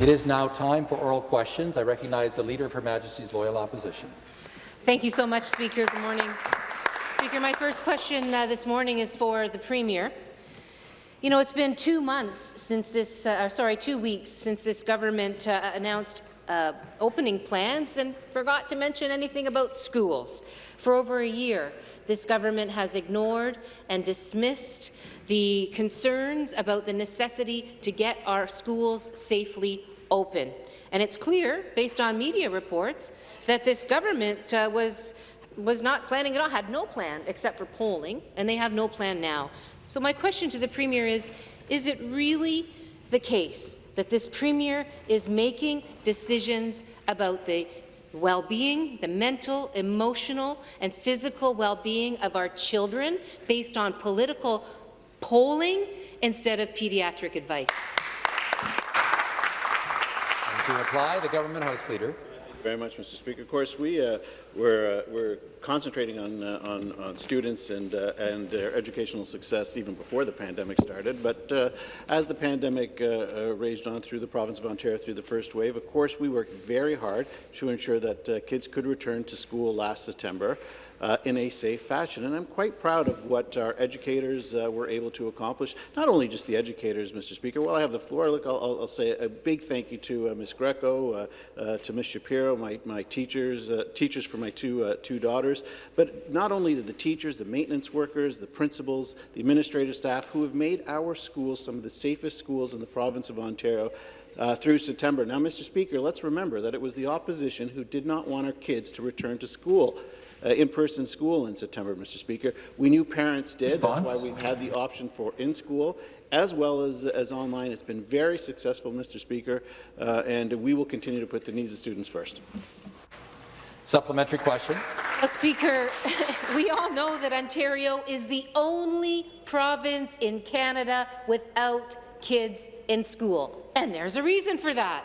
It is now time for oral questions. I recognize the Leader of Her Majesty's Loyal Opposition. Thank you so much, Speaker. Good morning. Speaker, my first question uh, this morning is for the Premier. You know, it's been two months since this, uh, sorry, two weeks since this government uh, announced uh, opening plans and forgot to mention anything about schools. For over a year, this government has ignored and dismissed the concerns about the necessity to get our schools safely open. And it's clear, based on media reports, that this government uh, was was not planning at all, had no plan except for polling, and they have no plan now. So my question to the Premier is, is it really the case that this Premier is making decisions about the well-being, the mental, emotional, and physical well-being of our children based on political polling instead of pediatric advice. And to reply, the Government House Leader very much, Mr. Speaker. Of course, we uh, we're, uh, we're concentrating on, uh, on, on students and uh, and their educational success even before the pandemic started. But uh, as the pandemic uh, raged on through the province of Ontario through the first wave, of course, we worked very hard to ensure that kids could return to school last September uh, in a safe fashion. And I'm quite proud of what our educators uh, were able to accomplish, not only just the educators, Mr. Speaker. While I have the floor, look, I'll, I'll say a big thank you to uh, Ms. Greco, uh, uh, to Ms. Shapiro, my, my teachers, uh, teachers for my two, two daughters, but not only to the teachers, the maintenance workers, the principals, the administrative staff who have made our schools some of the safest schools in the province of Ontario uh, through September. Now, Mr. Speaker, let's remember that it was the opposition who did not want our kids to return to school uh, in-person school in September, Mr. Speaker. We knew parents did. Response? That's why we've had the option for in-school as well as, as online. It's been very successful, Mr. Speaker, uh, and we will continue to put the needs of students first. Supplementary question. Well, Speaker, we all know that Ontario is the only province in Canada without kids in school, and there's a reason for that.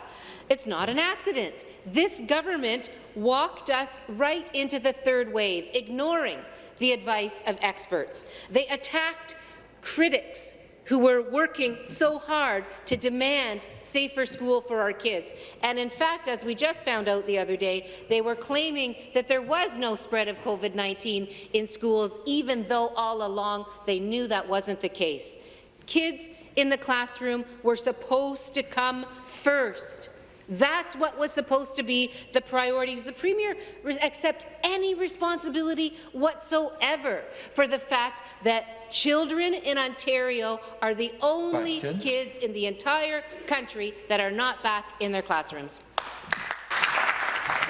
It's not an accident. This government walked us right into the third wave, ignoring the advice of experts. They attacked critics who were working so hard to demand safer school for our kids. And in fact, as we just found out the other day, they were claiming that there was no spread of COVID-19 in schools, even though all along they knew that wasn't the case. Kids in the classroom were supposed to come first. That's what was supposed to be the priority. Does the Premier accept any responsibility whatsoever for the fact that children in Ontario are the only Question. kids in the entire country that are not back in their classrooms?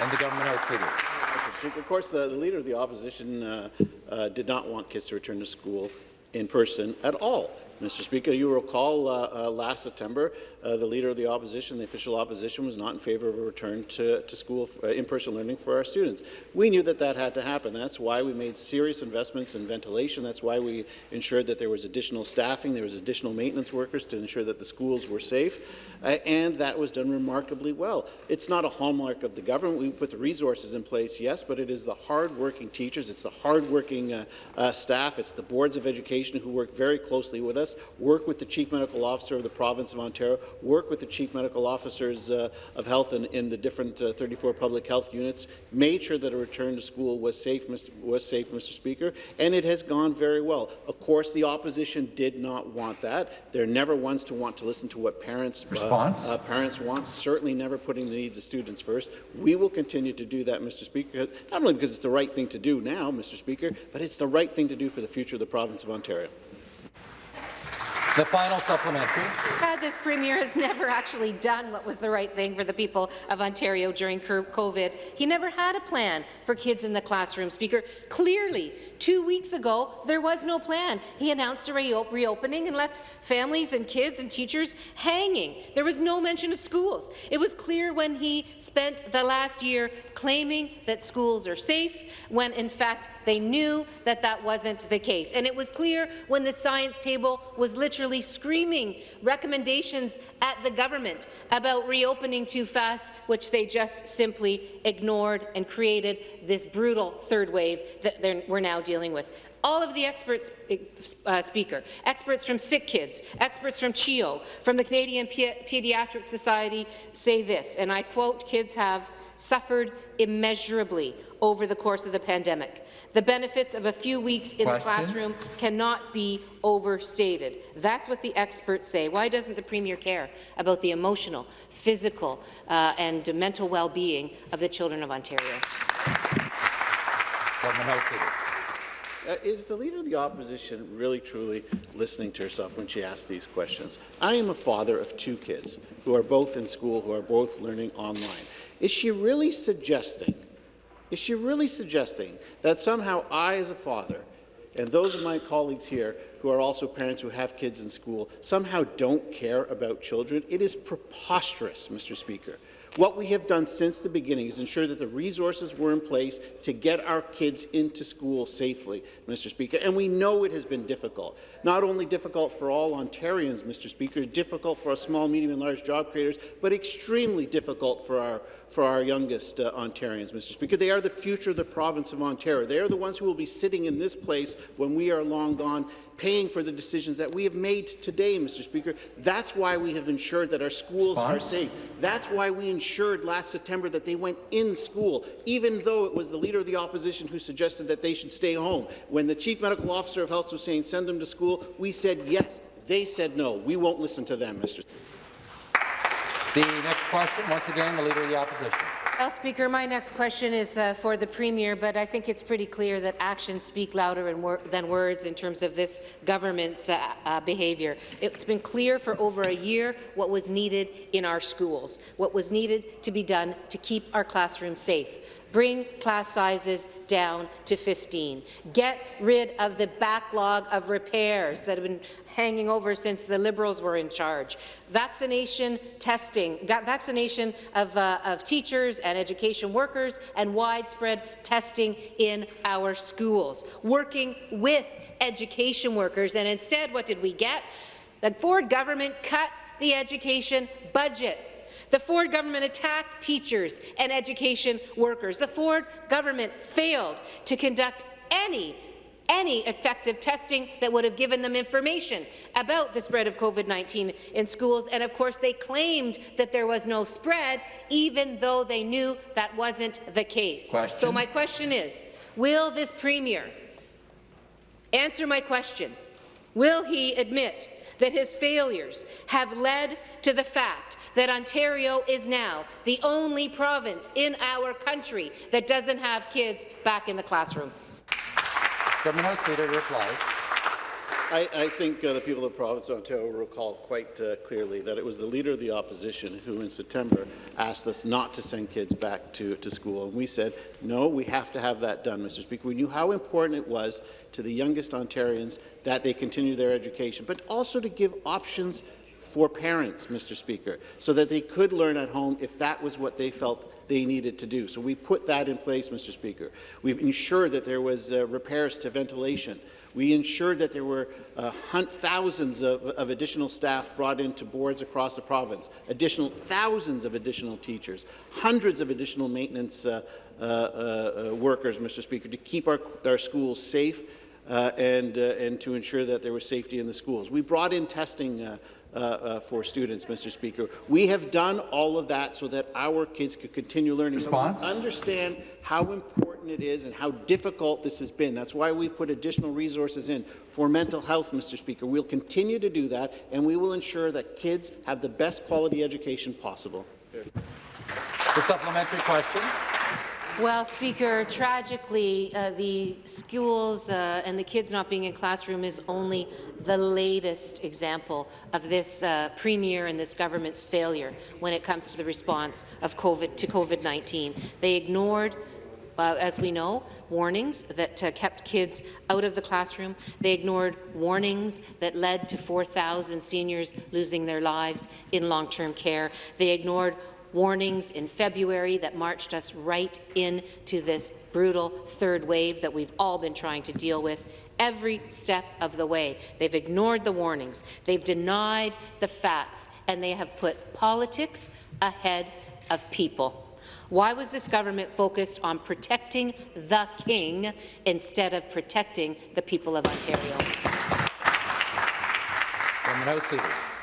And the government House Leader. Of course, the, the, Leader of the Opposition uh, uh, did not want kids to return to school in person at all. Mr. Speaker, you recall uh, uh, last September, uh, the Leader of the Opposition, the official opposition, was not in favour of a return to, to school uh, in-person learning for our students. We knew that that had to happen. That's why we made serious investments in ventilation. That's why we ensured that there was additional staffing, there was additional maintenance workers to ensure that the schools were safe, uh, and that was done remarkably well. It's not a hallmark of the government. We put the resources in place, yes, but it is the hard-working teachers, it's the hard-working uh, staff, it's the boards of education who work very closely with us work with the Chief Medical Officer of the Province of Ontario, work with the Chief Medical Officers uh, of Health in, in the different uh, 34 public health units, made sure that a return to school was safe, Mr. was safe, Mr. Speaker, and it has gone very well. Of course, the opposition did not want that. They're never ones to want to listen to what parents, uh, uh, parents want, certainly never putting the needs of students first. We will continue to do that, Mr. Speaker, not only because it's the right thing to do now, Mr. Speaker, but it's the right thing to do for the future of the province of Ontario. The final supplementary. Uh, this Premier has never actually done what was the right thing for the people of Ontario during COVID. He never had a plan for kids in the classroom, Speaker. Clearly, two weeks ago, there was no plan. He announced a re reopening and left families and kids and teachers hanging. There was no mention of schools. It was clear when he spent the last year claiming that schools are safe, when in fact they knew that that wasn't the case. And it was clear when the science table was literally screaming recommendations at the government about reopening too fast, which they just simply ignored and created this brutal third wave that we're now dealing with. All of the experts, uh, Speaker, experts from Sick Kids, experts from CHEO, from the Canadian Pe Pediatric Society say this, and I quote, kids have suffered immeasurably over the course of the pandemic. The benefits of a few weeks in Question? the classroom cannot be overstated. That's what the experts say. Why doesn't the Premier care about the emotional, physical uh, and mental well-being of the children of Ontario? Government House Leader. Uh, is the Leader of the Opposition really truly listening to herself when she asks these questions? I am a father of two kids who are both in school, who are both learning online. Is she really suggesting, is she really suggesting that somehow I, as a father, and those of my colleagues here who are also parents who have kids in school somehow don't care about children? It is preposterous, Mr. Speaker. What we have done since the beginning is ensure that the resources were in place to get our kids into school safely, Mr. Speaker, and we know it has been difficult. Not only difficult for all Ontarians, Mr. Speaker, difficult for our small, medium and large job creators, but extremely difficult for our, for our youngest uh, Ontarians, Mr. Speaker. They are the future of the province of Ontario. They are the ones who will be sitting in this place when we are long gone paying for the decisions that we have made today, Mr. Speaker. That's why we have ensured that our schools are safe. That's why we ensured last September that they went in school, even though it was the Leader of the Opposition who suggested that they should stay home. When the Chief Medical Officer of Health was saying send them to school, we said yes. They said no. We won't listen to them, Mr. Speaker. The next question, once again, the Leader of the Opposition. Well, Speaker, my next question is uh, for the Premier, but I think it's pretty clear that actions speak louder wor than words in terms of this government's uh, uh, behaviour. It's been clear for over a year what was needed in our schools, what was needed to be done to keep our classrooms safe bring class sizes down to 15. Get rid of the backlog of repairs that have been hanging over since the Liberals were in charge. Vaccination testing, vaccination of, uh, of teachers and education workers, and widespread testing in our schools. Working with education workers, and instead, what did we get? The Ford government cut the education budget. The Ford government attacked teachers and education workers. The Ford government failed to conduct any any effective testing that would have given them information about the spread of COVID-19 in schools. And of course, they claimed that there was no spread, even though they knew that wasn't the case. Question. So my question is, will this Premier answer my question? Will he admit that his failures have led to the fact that Ontario is now the only province in our country that doesn't have kids back in the classroom. Government House Leader reply. I, I, think uh, the people of the province of Ontario recall quite uh, clearly that it was the Leader of the Opposition who in September asked us not to send kids back to, to school. And we said, no, we have to have that done, Mr. Speaker. We knew how important it was to the youngest Ontarians that they continue their education, but also to give options for parents, Mr. Speaker, so that they could learn at home if that was what they felt they needed to do. So we put that in place, Mr. Speaker. We've ensured that there was uh, repairs to ventilation. We ensured that there were uh, thousands of, of, additional staff brought into boards across the province, additional thousands of additional teachers, hundreds of additional maintenance uh, uh, uh workers, Mr. Speaker, to keep our, our schools safe uh, and, and to ensure that there was safety in the schools. We brought in testing uh, uh, for students, Mr. Speaker. We have done all of that so that our kids could continue learning. Response? understand how important it is and how difficult this has been. That's why we've put additional resources in for mental health, Mr. Speaker. We'll continue to do that, and we will ensure that kids have the best quality education possible. The supplementary question. Well, Speaker, tragically, uh, the schools uh, and the kids not being in classroom is only the latest example of this uh, Premier and this government's failure when it comes to the response of COVID to COVID-19. They ignored uh, as we know, warnings that uh, kept kids out of the classroom. They ignored warnings that led to 4,000 seniors losing their lives in long-term care. They ignored warnings in February that marched us right into this brutal third wave that we've all been trying to deal with every step of the way. They've ignored the warnings, they've denied the facts, and they have put politics ahead of people. Why was this government focused on protecting the king instead of protecting the people of Ontario?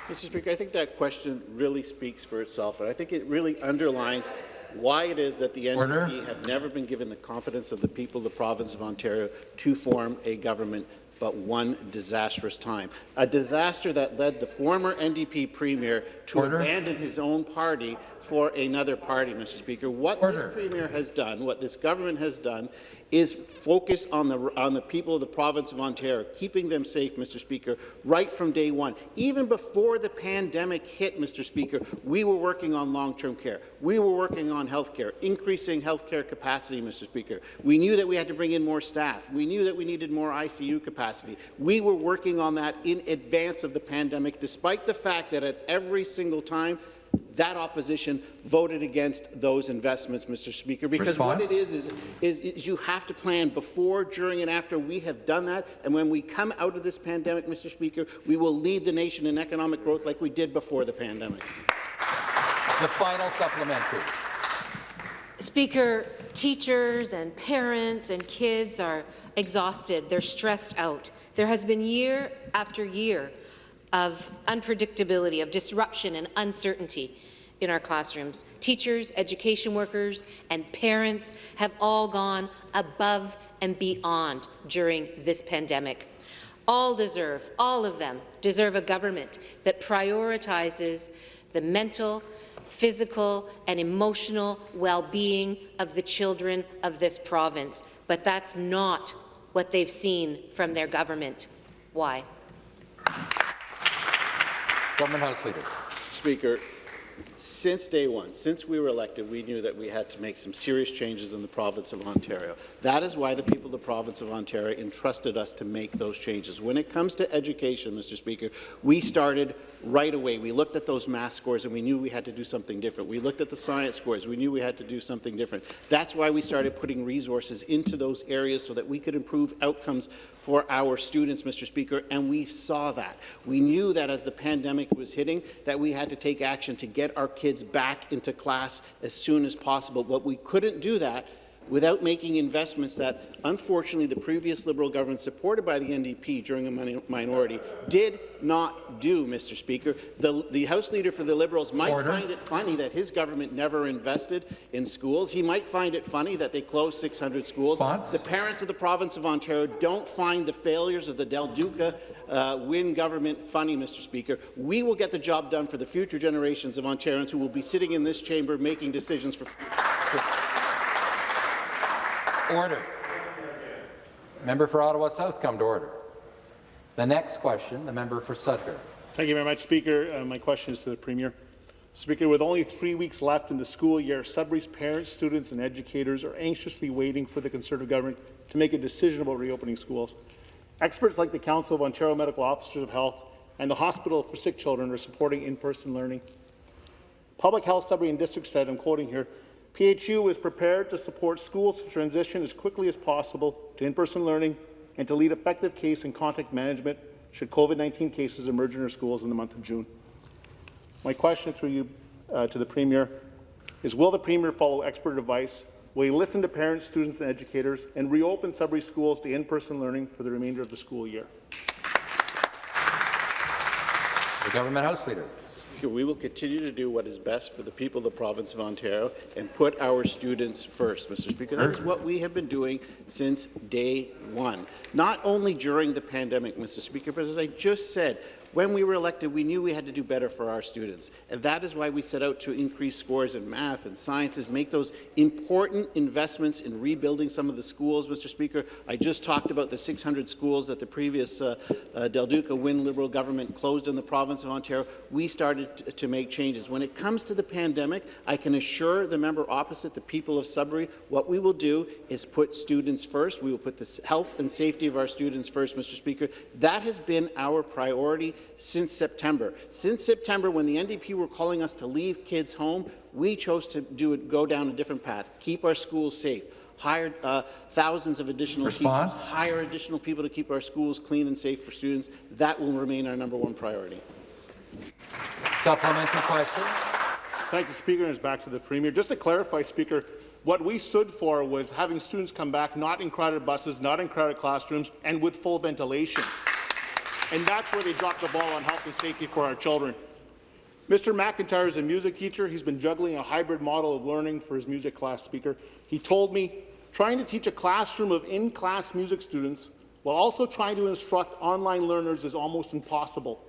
Government House Leader. Mr. Speaker, I think that question really speaks for itself, and I think it really underlines why it is that the Order. NDP have never been given the confidence of the people of the province of Ontario to form a government but one disastrous time. A disaster that led the former NDP premier to Order. abandon his own party for another party, Mr. Speaker. What Order. this premier has done, what this government has done, is focus on the on the people of the province of Ontario, keeping them safe, Mr. Speaker, right from day one. Even before the pandemic hit, Mr. Speaker, we were working on long-term care. We were working on health care, increasing health care capacity, Mr. Speaker. We knew that we had to bring in more staff. We knew that we needed more ICU capacity. We were working on that in advance of the pandemic, despite the fact that at every single time that opposition voted against those investments, Mr. Speaker, because what it is, is, is, is you have to plan before, during, and after. We have done that, and when we come out of this pandemic, Mr. Speaker, we will lead the nation in economic growth like we did before the pandemic. The final supplementary. Speaker, teachers and parents and kids are exhausted. They're stressed out. There has been year after year of unpredictability, of disruption and uncertainty in our classrooms. Teachers, education workers, and parents have all gone above and beyond during this pandemic. All deserve, all of them deserve a government that prioritizes the mental, physical and emotional well-being of the children of this province. But that's not what they've seen from their government. Why? Government House Leader. Speaker, since day one, since we were elected, we knew that we had to make some serious changes in the province of Ontario. That is why the people of the province of Ontario entrusted us to make those changes. When it comes to education, Mr. Speaker, we started right away. We looked at those math scores and we knew we had to do something different. We looked at the science scores. We knew we had to do something different. That's why we started putting resources into those areas so that we could improve outcomes for our students, Mr. Speaker, and we saw that. We knew that as the pandemic was hitting, that we had to take action to get our kids back into class as soon as possible. But we couldn't do that without making investments that, unfortunately, the previous Liberal government, supported by the NDP during a minority, did not do, Mr. Speaker. The, the House Leader for the Liberals might Order. find it funny that his government never invested in schools. He might find it funny that they closed 600 schools. Response? The parents of the province of Ontario don't find the failures of the Del Duca uh, Wynne government funny, Mr. Speaker. We will get the job done for the future generations of Ontarians who will be sitting in this chamber making decisions for, for Order. Member for Ottawa South, come to order. The next question, the member for Sudbury. Thank you very much, Speaker. Uh, my question is to the Premier. Speaker, with only three weeks left in the school year, Sudbury's parents, students and educators are anxiously waiting for the Conservative government to make a decision about reopening schools. Experts like the Council of Ontario Medical Officers of Health and the Hospital for Sick Children are supporting in-person learning. Public Health Sudbury and District said, I'm quoting here, PHU is prepared to support schools to transition as quickly as possible to in-person learning and to lead effective case and contact management should COVID-19 cases emerge in our schools in the month of June. My question through you uh, to the Premier is, will the Premier follow expert advice? Will he listen to parents, students, and educators and reopen Sudbury schools to in-person learning for the remainder of the school year? The Government House Leader. We will continue to do what is best for the people of the province of Ontario and put our students first, Mr. Speaker. That is what we have been doing since day one. Not only during the pandemic, Mr. Speaker, but as I just said, when we were elected, we knew we had to do better for our students. And that is why we set out to increase scores in math and sciences, make those important investments in rebuilding some of the schools, Mr. Speaker. I just talked about the 600 schools that the previous uh, uh, Del Duca Wynne Liberal government closed in the province of Ontario. We started to make changes. When it comes to the pandemic, I can assure the member opposite, the people of Sudbury, what we will do is put students first. We will put the health and safety of our students first, Mr. Speaker. That has been our priority since September. Since September, when the NDP were calling us to leave kids home, we chose to do it, go down a different path, keep our schools safe, hire uh, thousands of additional Response? teachers, hire additional people to keep our schools clean and safe for students. That will remain our number one priority. Supplementary question. Thank you, Speaker, and it's back to the Premier. Just to clarify, Speaker, what we stood for was having students come back not in crowded buses, not in crowded classrooms, and with full ventilation. And that's where they dropped the ball on health and safety for our children. Mr. McIntyre is a music teacher. He's been juggling a hybrid model of learning for his music class, Speaker. He told me trying to teach a classroom of in-class music students while also trying to instruct online learners is almost impossible.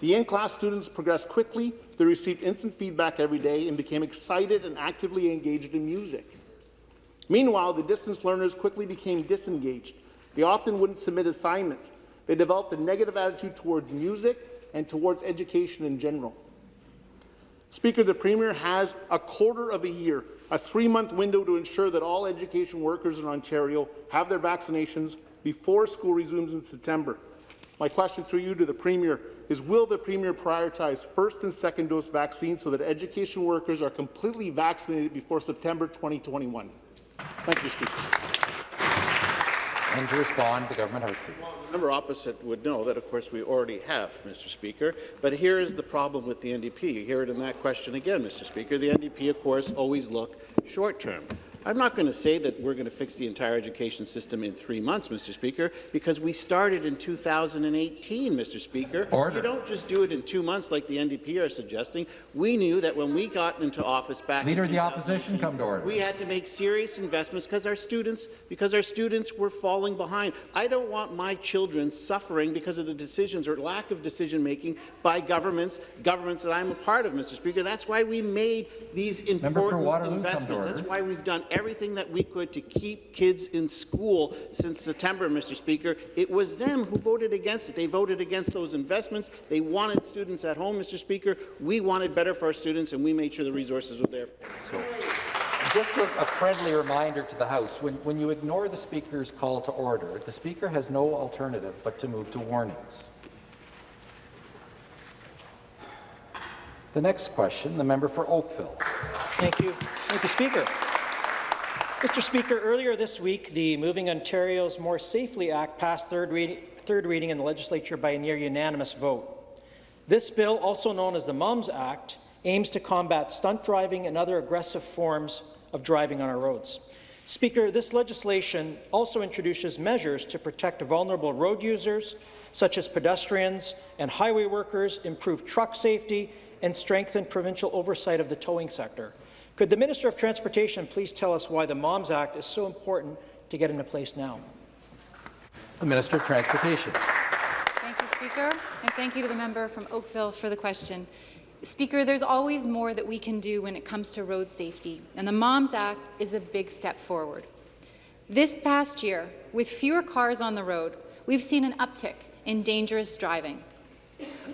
The in-class students progressed quickly, they received instant feedback every day, and became excited and actively engaged in music. Meanwhile, the distance learners quickly became disengaged. They often wouldn't submit assignments. They developed a negative attitude towards music and towards education in general. Speaker, the Premier has a quarter of a year, a three-month window to ensure that all education workers in Ontario have their vaccinations before school resumes in September. My question through you to the Premier is will the Premier prioritize first and second dose vaccines so that education workers are completely vaccinated before September 2021? Thank you, Speaker. And to respond, the government house leader. The member opposite would know that, of course, we already have, Mr. Speaker. But here is the problem with the NDP. You hear it in that question again, Mr. Speaker. The NDP, of course, always look short-term. I'm not going to say that we're going to fix the entire education system in three months, Mr. Speaker, because we started in 2018, Mr. Speaker. Order. You don't just do it in two months like the NDP are suggesting. We knew that when we got into office back Leader of the Opposition, come to order. We had to make serious investments because our students, because our students were falling behind. I don't want my children suffering because of the decisions or lack of decision making by governments, governments that I'm a part of, Mr. Speaker. That's why we made these important Waterloo, come to investments. That's why we've done everything that we could to keep kids in school since September, Mr. Speaker. It was them who voted against it. They voted against those investments. They wanted students at home, Mr. Speaker. We wanted better for our students, and we made sure the resources were there. Just a, a friendly reminder to the House, when, when you ignore the Speaker's call to order, the Speaker has no alternative but to move to warnings. The next question, the member for Oakville. Thank you. Thank you, Speaker. Mr. Speaker, earlier this week, the Moving Ontarians More Safely Act passed third, third reading in the legislature by a near unanimous vote. This bill, also known as the MOMS Act, aims to combat stunt driving and other aggressive forms of driving on our roads. Speaker, this legislation also introduces measures to protect vulnerable road users, such as pedestrians and highway workers, improve truck safety, and strengthen provincial oversight of the towing sector. Could the Minister of Transportation please tell us why the MOMS Act is so important to get into place now? The Minister of Transportation. Thank you, Speaker, and thank you to the member from Oakville for the question. Speaker, there's always more that we can do when it comes to road safety, and the MOMS Act is a big step forward. This past year, with fewer cars on the road, we've seen an uptick in dangerous driving.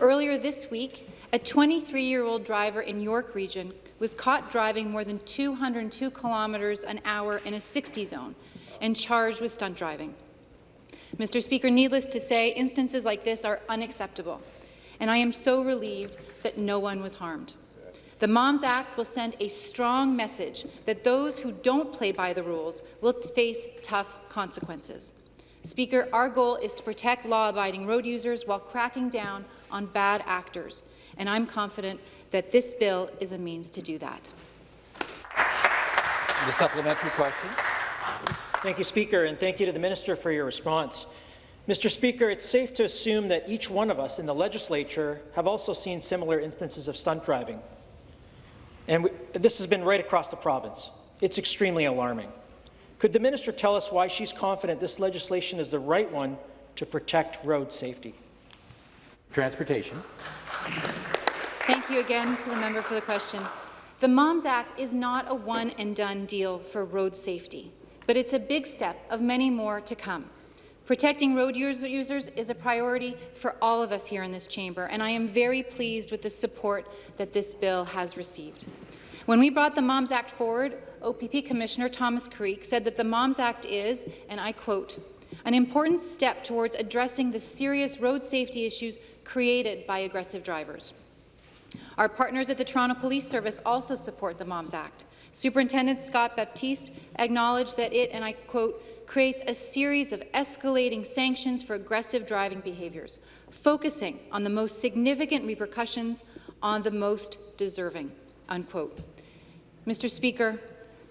Earlier this week, a 23-year-old driver in York Region was caught driving more than 202 kilometres an hour in a 60 zone and charged with stunt driving. Mr. Speaker, needless to say, instances like this are unacceptable, and I am so relieved that no one was harmed. The MOMS Act will send a strong message that those who don't play by the rules will face tough consequences. Speaker, our goal is to protect law-abiding road users while cracking down on bad actors, and I'm confident that this bill is a means to do that. The supplementary question. Thank you, Speaker, and thank you to the Minister for your response. Mr. Speaker, it's safe to assume that each one of us in the legislature have also seen similar instances of stunt driving. And we, this has been right across the province. It's extremely alarming. Could the minister tell us why she's confident this legislation is the right one to protect road safety? Transportation. Thank you again to the member for the question. The MOMS Act is not a one-and-done deal for road safety, but it's a big step of many more to come. Protecting road users is a priority for all of us here in this chamber, and I am very pleased with the support that this bill has received. When we brought the MOMS Act forward, OPP Commissioner Thomas Carrique said that the MOMS Act is, and I quote, an important step towards addressing the serious road safety issues created by aggressive drivers. Our partners at the Toronto Police Service also support the MOMS Act. Superintendent Scott Baptiste acknowledged that it, and I quote, creates a series of escalating sanctions for aggressive driving behaviours, focusing on the most significant repercussions on the most deserving. unquote. Mr. Speaker,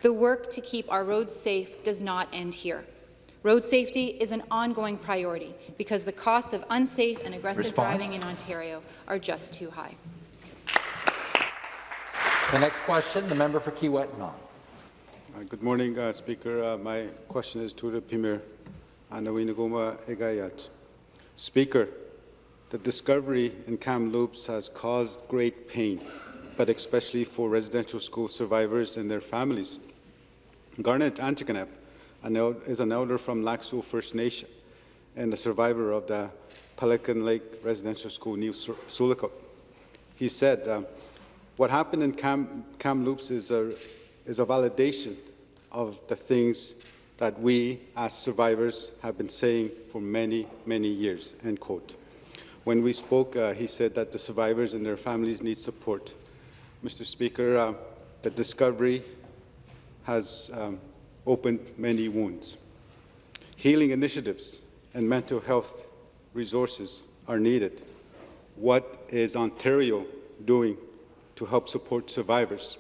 the work to keep our roads safe does not end here. Road safety is an ongoing priority because the costs of unsafe and aggressive Response. driving in Ontario are just too high. The next question, the member for Kiiwetinoong. Uh, Good morning, uh, Speaker. Uh, My question is to the Premier, Anawinagoma Egayat. Speaker, the discovery in Kamloops has caused great pain, but especially for residential school survivors and their families. Garnet Antikanep an is an elder from Laxo First Nation and a survivor of the Pelican Lake Residential School, near Sioux Lookout. He said, uh, what happened in Cam- Kamloops is a, is a validation of the things that we as survivors have been saying for many, many years, end quote. When we spoke, uh, he said that the survivors and their families need support. Mr. Speaker, uh, the discovery has um, opened many wounds. Healing initiatives and mental health resources are needed. What is Ontario doing to help support survivors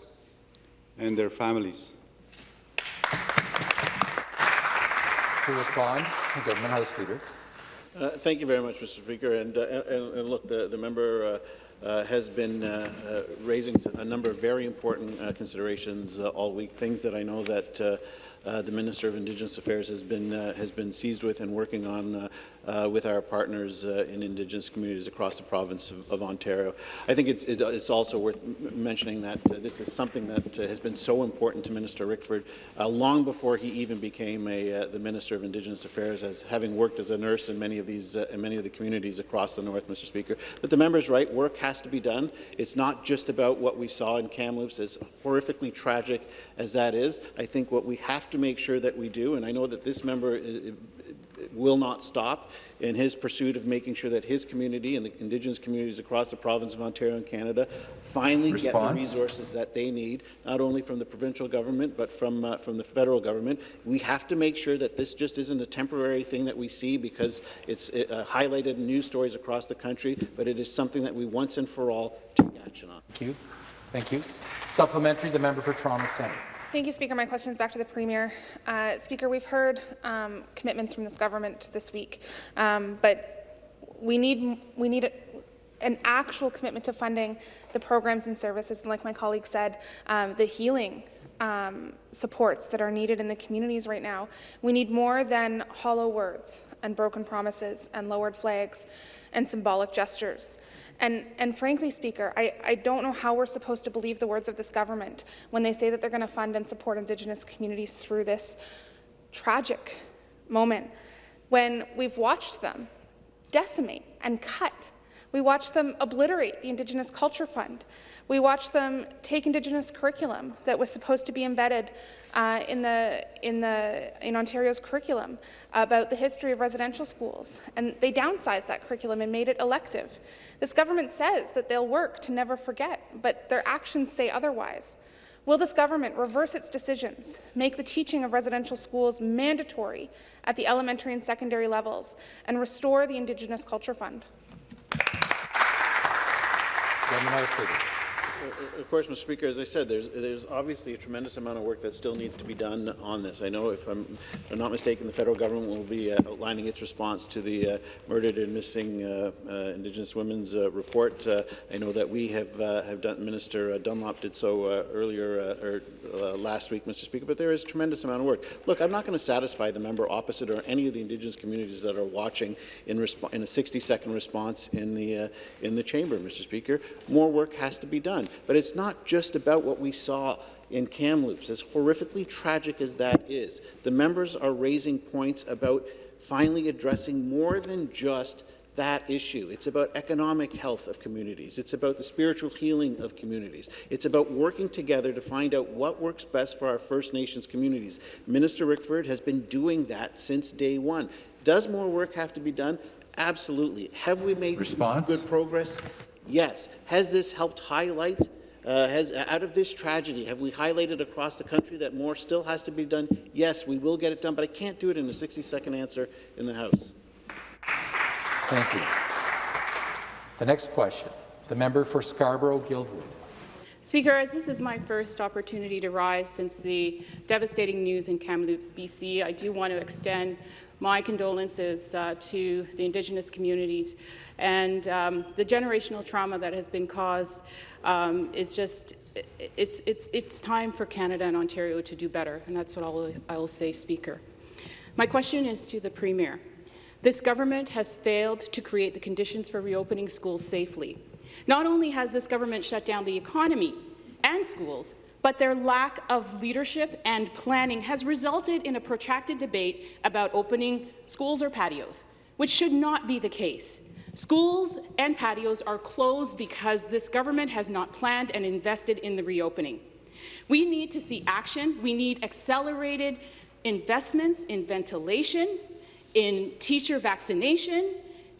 and their families? To respond, Government House Leader. Uh, Thank you very much, Mr. Speaker. And, uh, and, and look, the, the member uh, uh, has been uh, uh, raising a number of very important uh, considerations uh, all week, things that I know that uh, the Minister of Indigenous Affairs has been, uh, has been seized with and working on uh, uh with our partners uh, in Indigenous communities across the province of, of Ontario. I think it's, it, it's also worth mentioning that uh, this is something that has been so important to Minister Rickford long before he even became a, the Minister of Indigenous Affairs, as having worked as a nurse in many of these in many of the communities across the north, Mr. Speaker. But the member's right, work has to be done. It's not just about what we saw in Kamloops, as horrifically tragic as that is. I think what we have to make sure that we do, and I know that this member uh, will not stop in his pursuit of making sure that his community and the Indigenous communities across the province of Ontario and Canada finally get the resources that they need, not only from the provincial government, but from, uh, from the federal government. We have to make sure that this just isn't a temporary thing that we see because it's uh, highlighted in news stories across the country, but it is something that we once and for all take action on. Thank you. Thank you. Supplementary, the member for Toronto Centre. Thank you, Speaker. My question is back to the Premier. Uh, Speaker, we've heard um, commitments from this government this week, um, but we need, we need an actual commitment to funding the programs and services, and like my colleague said, um, the healing um, supports that are needed in the communities right now. We need more than hollow words and broken promises and lowered flags and symbolic gestures. And, and frankly, Speaker, I, I don't know how we're supposed to believe the words of this government when they say that they're going to fund and support Indigenous communities through this tragic moment when we've watched them decimate and cut. We watched them obliterate the Indigenous Culture Fund. We watched them take Indigenous curriculum that was supposed to be embedded uh, in, the, in, the, in Ontario's curriculum about the history of residential schools, and they downsized that curriculum and made it elective. This government says that they'll work to never forget, but their actions say otherwise. Will this government reverse its decisions, make the teaching of residential schools mandatory at the elementary and secondary levels, and restore the Indigenous Culture Fund? Government House Leader. Of course, Mr. Speaker, as I said, there's, there's obviously a tremendous amount of work that still needs to be done on this. I know, if I'm, if I'm not mistaken, the federal government will be uh, outlining its response to the uh, murdered and missing uh, uh, Indigenous women's uh, report. Uh, I know that we have have done. Minister Dunlop did so earlier or last week, Mr. Speaker. But there is tremendous amount of work. Look, I'm not going to satisfy the member opposite or any of the Indigenous communities that are watching in, in a 60-second response in the in the chamber, Mr. Speaker. More work has to be done. But it's not just about what we saw in Kamloops, as horrifically tragic as that is. The members are raising points about finally addressing more than just that issue. It's about economic health of communities. It's about the spiritual healing of communities. It's about working together to find out what works best for our First Nations communities. Minister Rickford has been doing that since day one. Does more work have to be done? Absolutely. Have we made Response? good progress? Yes. Has this helped highlight, uh, has, out of this tragedy, have we highlighted across the country that more still has to be done? Yes, we will get it done, but I can't do it in a 60-second answer in the House. Thank you. The next question, the member for Scarborough-Guildwood. Speaker, as this is my first opportunity to rise since the devastating news in Kamloops, BC, I do want to extend my condolences uh, to the Indigenous communities and um, the generational trauma that has been caused um, is just it's, it's, it's time for Canada and Ontario to do better, and that's what I'll, I will say, Speaker. My question is to the Premier. This government has failed to create the conditions for reopening schools safely. Not only has this government shut down the economy and schools, but their lack of leadership and planning has resulted in a protracted debate about opening schools or patios, which should not be the case. Schools and patios are closed because this government has not planned and invested in the reopening. We need to see action. We need accelerated investments in ventilation, in teacher vaccination,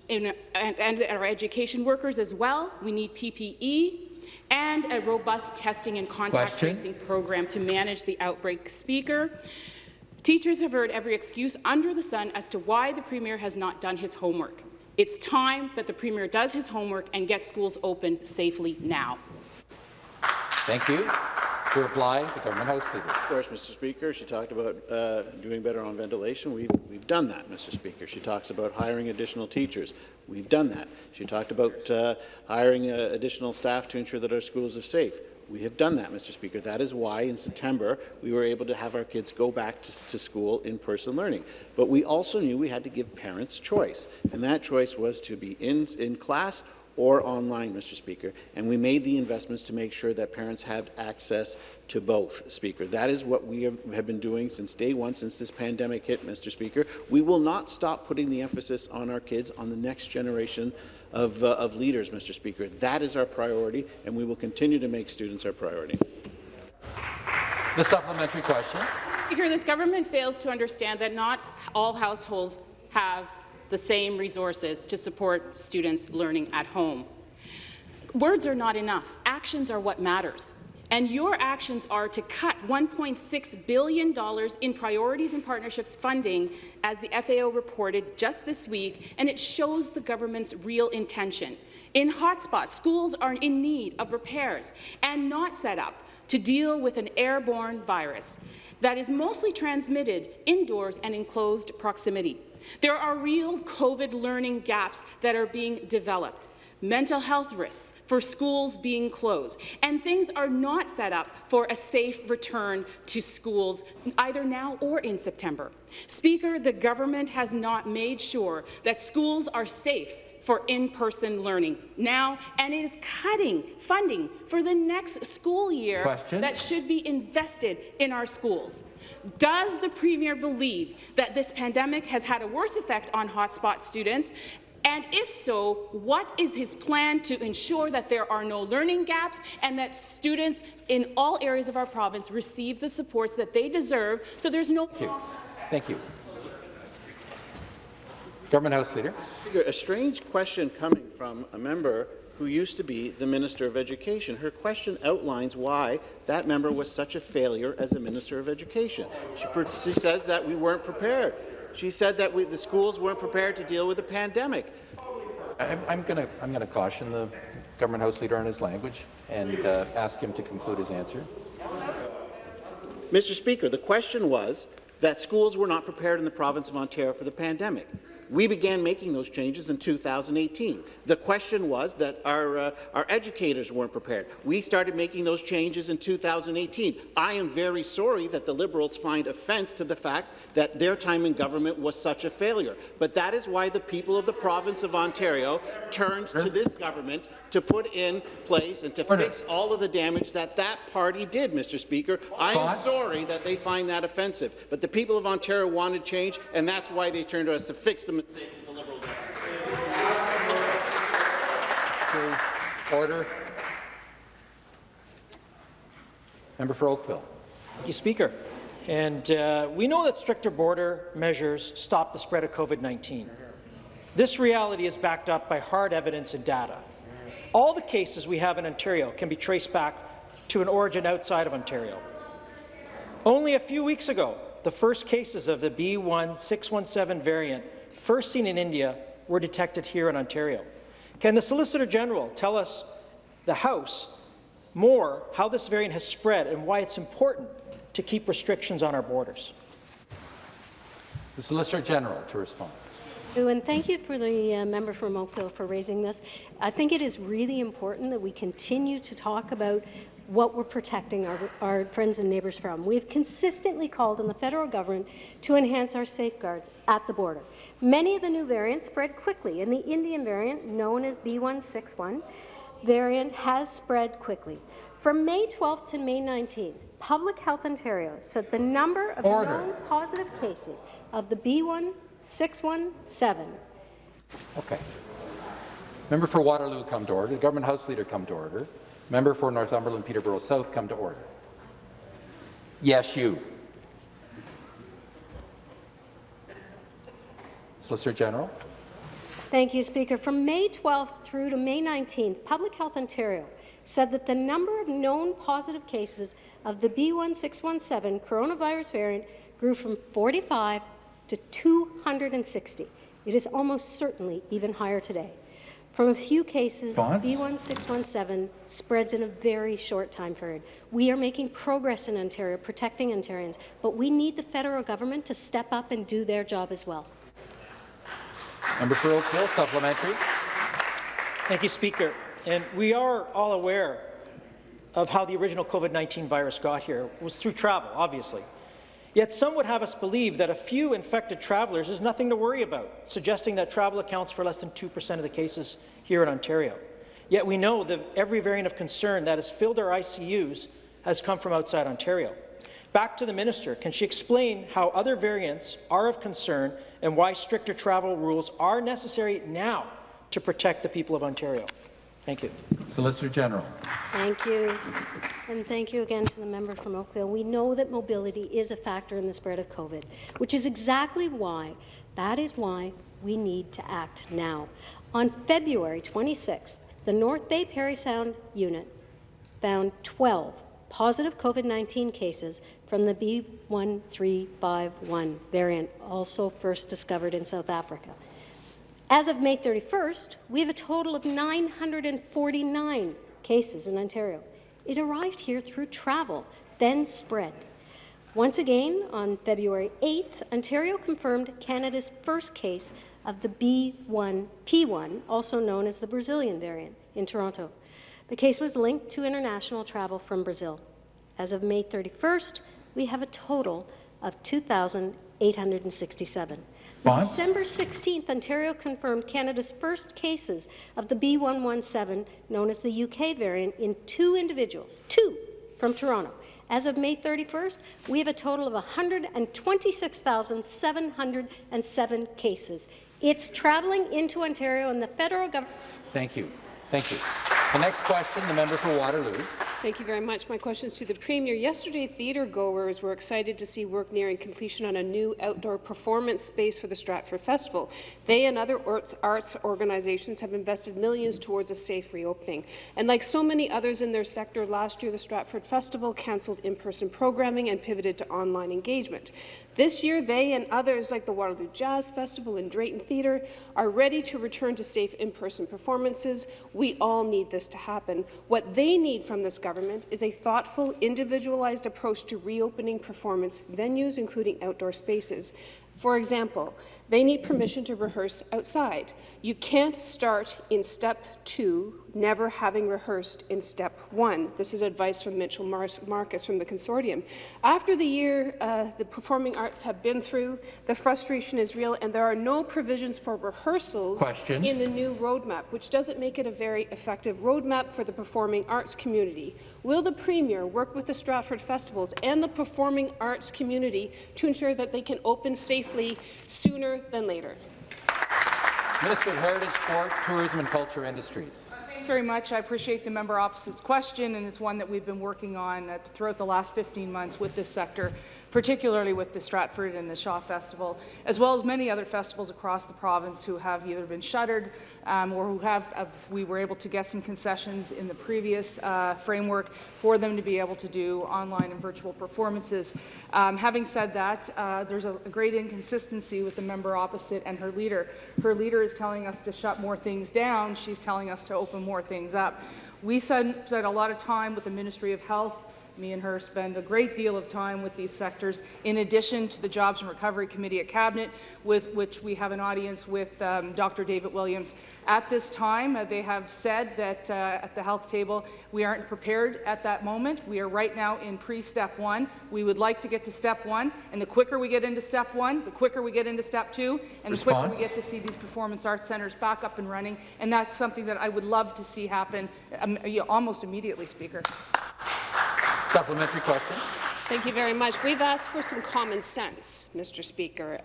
in, and, and our education workers as well. We need PPE and a robust testing and contact Question. tracing program to manage the outbreak. Speaker, teachers have heard every excuse under the sun as to why the Premier has not done his homework. It's time that the Premier does his homework and gets schools open safely now. Thank you. To reply, the Government House Leader. Of course, Mr. Speaker, she talked about uh, doing better on ventilation. We've, we've done that, Mr. Speaker. She talks about hiring additional teachers. We've done that. She talked about uh, hiring uh, additional staff to ensure that our schools are safe. We have done that, Mr. Speaker. That is why in September we were able to have our kids go back to, to school in person learning. But we also knew we had to give parents choice, and that choice was to be in, in class or online, Mr. Speaker, and we made the investments to make sure that parents had access to both, Speaker. That is what we have, have, been doing since day one, since this pandemic hit, Mr. Speaker. We will not stop putting the emphasis on our kids, on the next generation of, uh, of leaders, Mr. Speaker. That is our priority, and we will continue to make students our priority. The supplementary question. Speaker, this government fails to understand that not all households have the same resources to support students learning at home. Words are not enough. Actions are what matters. And your actions are to cut $1.6 billion in priorities and partnerships funding, as the FAO reported just this week, and it shows the government's real intention. In hotspots, schools are in need of repairs and not set up to deal with an airborne virus that is mostly transmitted indoors and in closed proximity. There are real COVID learning gaps that are being developed mental health risks for schools being closed, and things are not set up for a safe return to schools either now or in September. Speaker, the government has not made sure that schools are safe for in-person learning now, and it is cutting funding for the next school year Question. that should be invested in our schools. Does the Premier believe that this pandemic has had a worse effect on hotspot students and if so, what is his plan to ensure that there are no learning gaps and that students in all areas of our province receive the supports that they deserve so there's no— Thank you. Thank you. Government House Leader. Speaker, a strange question coming from a member who used to be the Minister of Education. Her question outlines why that member was such a failure as a Minister of Education. She, she says that we weren't prepared. She said that we, the schools weren't prepared to deal with the pandemic. I'm, I'm going to I'm going to caution the government house leader on his language and uh, ask him to conclude his answer. Mr. Speaker, the question was that schools were not prepared in the province of Ontario for the pandemic. We began making those changes in 2018. The question was that our, uh, our educators weren't prepared. We started making those changes in 2018. I am very sorry that the Liberals find offence to the fact that their time in government was such a failure. But that is why the people of the province of Ontario turned to this government to put in place and to Order. fix all of the damage that that party did, Mr. Speaker. I am sorry that they find that offensive, but the people of Ontario wanted change, and that's why they turned to us to fix the mistakes of the Liberal government. Order. Member for Oakville. Thank you, Speaker. And uh, we know that stricter border measures stop the spread of COVID-19. This reality is backed up by hard evidence and data. All the cases we have in Ontario can be traced back to an origin outside of Ontario. Only a few weeks ago, the first cases of the B1617 variant, first seen in India, were detected here in Ontario. Can the Solicitor General tell us, the House, more how this variant has spread and why it's important to keep restrictions on our borders. The Solicitor General to respond. And thank you for the uh, member from Oakville for raising this. I think it is really important that we continue to talk about what we're protecting our, our friends and neighbours from. We've consistently called on the federal government to enhance our safeguards at the border. Many of the new variants spread quickly, and the Indian variant, known as B161 variant, has spread quickly. From May 12th to May 19th, Public Health Ontario said the number of Order. known positive cases of the B1617 Okay. Member for Waterloo come to order. The Government House Leader come to order. Member for Northumberland Peterborough South come to order. Yes, you. Solicitor General. Thank you, Speaker. From May 12th through to May 19th, Public Health Ontario said that the number of known positive cases of the B1617 coronavirus variant grew from 45 to 260. It is almost certainly even higher today. From a few cases, Response? B1617 spreads in a very short time period. We are making progress in Ontario, protecting Ontarians, but we need the federal government to step up and do their job as well. Member for Oakville, supplementary. Thank you, Speaker. And we are all aware of how the original COVID-19 virus got here. It was through travel, obviously. Yet some would have us believe that a few infected travelers is nothing to worry about, suggesting that travel accounts for less than 2% of the cases here in Ontario. Yet we know that every variant of concern that has filled our ICUs has come from outside Ontario. Back to the minister. Can she explain how other variants are of concern and why stricter travel rules are necessary now to protect the people of Ontario? Thank you. Solicitor General. Thank you. And thank you again to the member from Oakville. We know that mobility is a factor in the spread of COVID, which is exactly why, that is why we need to act now. On February 26th, the North Bay Parry Sound unit found 12 positive COVID-19 cases from the B1351 variant, also first discovered in South Africa. As of May 31st, we have a total of 949 cases in Ontario. It arrived here through travel, then spread. Once again, on February 8th, Ontario confirmed Canada's first case of the B1P1, also known as the Brazilian variant, in Toronto. The case was linked to international travel from Brazil. As of May 31st, we have a total of 2,867. On December 16th, Ontario confirmed Canada's first cases of the B117, known as the UK variant, in two individuals, two from Toronto. As of May 31st, we have a total of 126,707 cases. It's traveling into Ontario, and the federal government Thank you. Thank you. The next question, the member for Waterloo. Thank you very much. My question is to the Premier. Yesterday, theatre goers were excited to see work nearing completion on a new outdoor performance space for the Stratford Festival. They and other arts- arts organizations have invested millions towards a safe reopening. And like so many others in their sector, last year the Stratford Festival cancelled in-person programming and pivoted to online engagement. This year, they and others like the Waterloo Jazz Festival and Drayton Theatre are ready to return to safe in-person performances. We all need this to happen. What they need from this government is a thoughtful, individualized approach to reopening performance venues, including outdoor spaces. For example, they need permission to rehearse outside. You can't start in step two, never having rehearsed in step one. This is advice from Mitchell Mars Marcus from the consortium. After the year uh, the performing arts have been through, the frustration is real, and there are no provisions for rehearsals Question. in the new roadmap, which doesn't make it a very effective roadmap for the performing arts community. Will the Premier work with the Stratford Festivals and the performing arts community to ensure that they can open safely sooner than later? Minister of Heritage, Sport, Tourism and Culture Industries. Thanks very much. I appreciate the member opposite's question, and it's one that we've been working on uh, throughout the last 15 months with this sector. Particularly with the Stratford and the Shaw Festival, as well as many other festivals across the province who have either been shuttered um, or who have, we were able to get some concessions in the previous uh, framework for them to be able to do online and virtual performances. Um, having said that, uh, there's a, a great inconsistency with the member opposite and her leader. Her leader is telling us to shut more things down. She's telling us to open more things up. We spent a lot of time with the Ministry of Health me and her spend a great deal of time with these sectors, in addition to the Jobs and Recovery Committee at Cabinet, with which we have an audience with um, Dr. David Williams. At this time, uh, they have said that uh, at the health table, we aren't prepared at that moment. We are right now in pre-step one. We would like to get to step one, and the quicker we get into step one, the quicker we get into step two, and Response? the quicker we get to see these performance arts centres back up and running, and that's something that I would love to see happen um, almost immediately, Speaker. Supplementary question. Thank you very much. We've asked for some common sense, Mr. Speaker.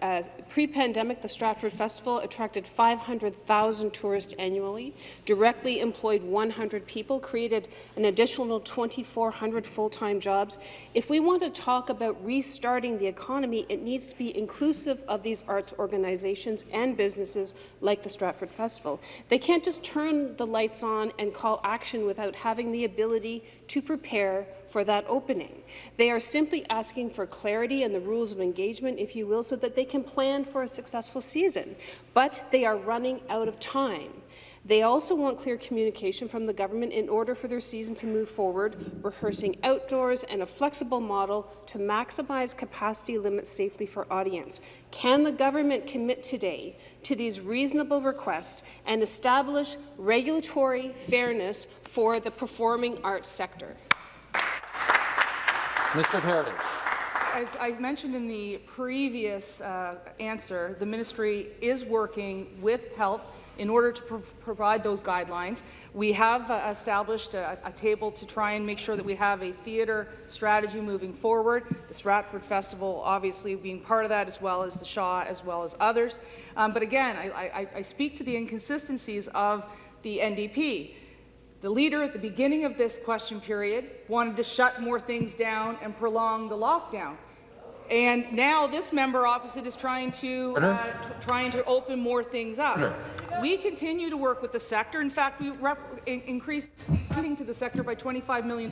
Pre-pandemic, the Stratford Festival attracted 500,000 tourists annually, directly employed 100 people, created an additional 2,400 full-time jobs. If we want to talk about restarting the economy, it needs to be inclusive of these arts organizations and businesses like the Stratford Festival. They can't just turn the lights on and call action without having the ability to prepare for that opening. They are simply asking for clarity in the rules of engagement, if you will, so that they can plan for a successful season. But they are running out of time. They also want clear communication from the government in order for their season to move forward, rehearsing outdoors and a flexible model to maximize capacity limits safely for audience. Can the government commit today to these reasonable requests and establish regulatory fairness for the performing arts sector? Mr. Heritage. As I mentioned in the previous uh, answer, the ministry is working with health in order to pro provide those guidelines. We have uh, established a, a, table to try and make sure that we have a theatre strategy moving forward. The Stratford Festival obviously being part of that, as well as the Shaw, as well as others. Um, but again, I, I, I speak to the inconsistencies of the NDP. The leader at the beginning of this question period wanted to shut more things down and prolong the lockdown. And now this member opposite is trying to uh, trying to open more things up. We continue to work with the sector. In fact, we increased funding to the sector by $25 million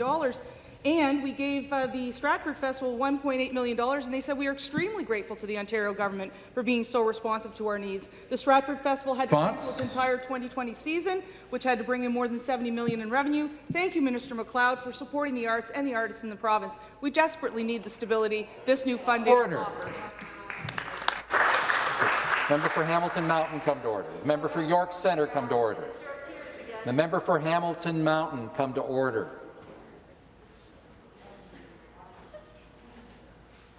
and we gave uh, the Stratford Festival $1.8 million, and they said we are extremely grateful to the Ontario government for being so responsive to our needs. The Stratford Festival had to cancel its entire 2020 season, which had to bring in more than 70 million in revenue. Thank you, Minister MacLeod, for supporting the arts and the artists in the province. We desperately need the stability this new funding Order. offers. Member for Hamilton Mountain, come to order. The member for York Centre, come to order. The member for Hamilton Mountain, come to order.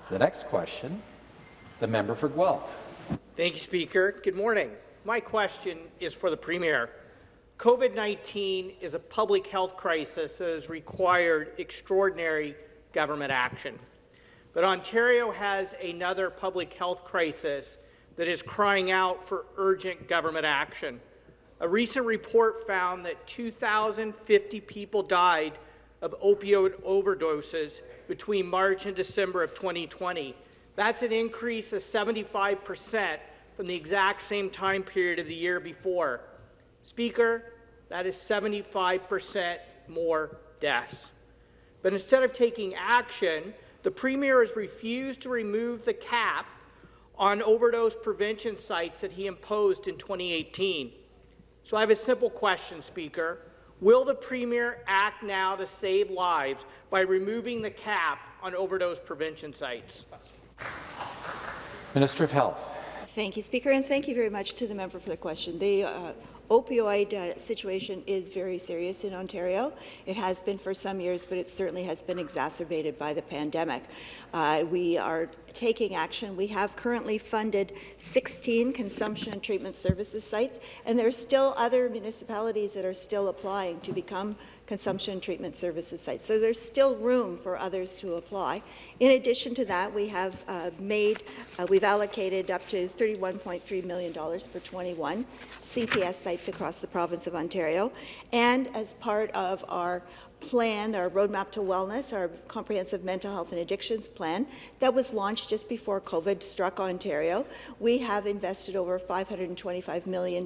The next question, the member for Guelph. Thank you, Speaker. Good morning. My question is for the Premier. COVID-19 is a public health crisis that has required extraordinary government action. But Ontario has another public health crisis that is crying out for urgent government action. A recent report found that 2,050 people died of opioid overdoses between March and December of 2020. That's an increase of 75 percent from the exact same time period of the year before. Speaker, that is 75 percent more deaths. But instead of taking action, the Premier has refused to remove the cap on overdose prevention sites that he imposed in 2018. So I have a simple question, Speaker. Will the Premier act now to save lives by removing the cap on overdose prevention sites? Minister of Health. Thank you, Speaker, and thank you very much to the member for the question. The uh, opioid uh, situation is very serious in Ontario. It has been for some years, but it certainly has been exacerbated by the pandemic. Uh, we are taking action. We have currently funded 16 consumption and treatment services sites, and there are still other municipalities that are still applying to become consumption treatment services sites. So there's still room for others to apply. In addition to that, we have uh, made, uh, we've allocated up to $31.3 million for 21 CTS sites across the province of Ontario. And as part of our plan, our Roadmap to Wellness, our comprehensive mental health and addictions plan that was launched just before COVID struck Ontario. We have invested over $525 million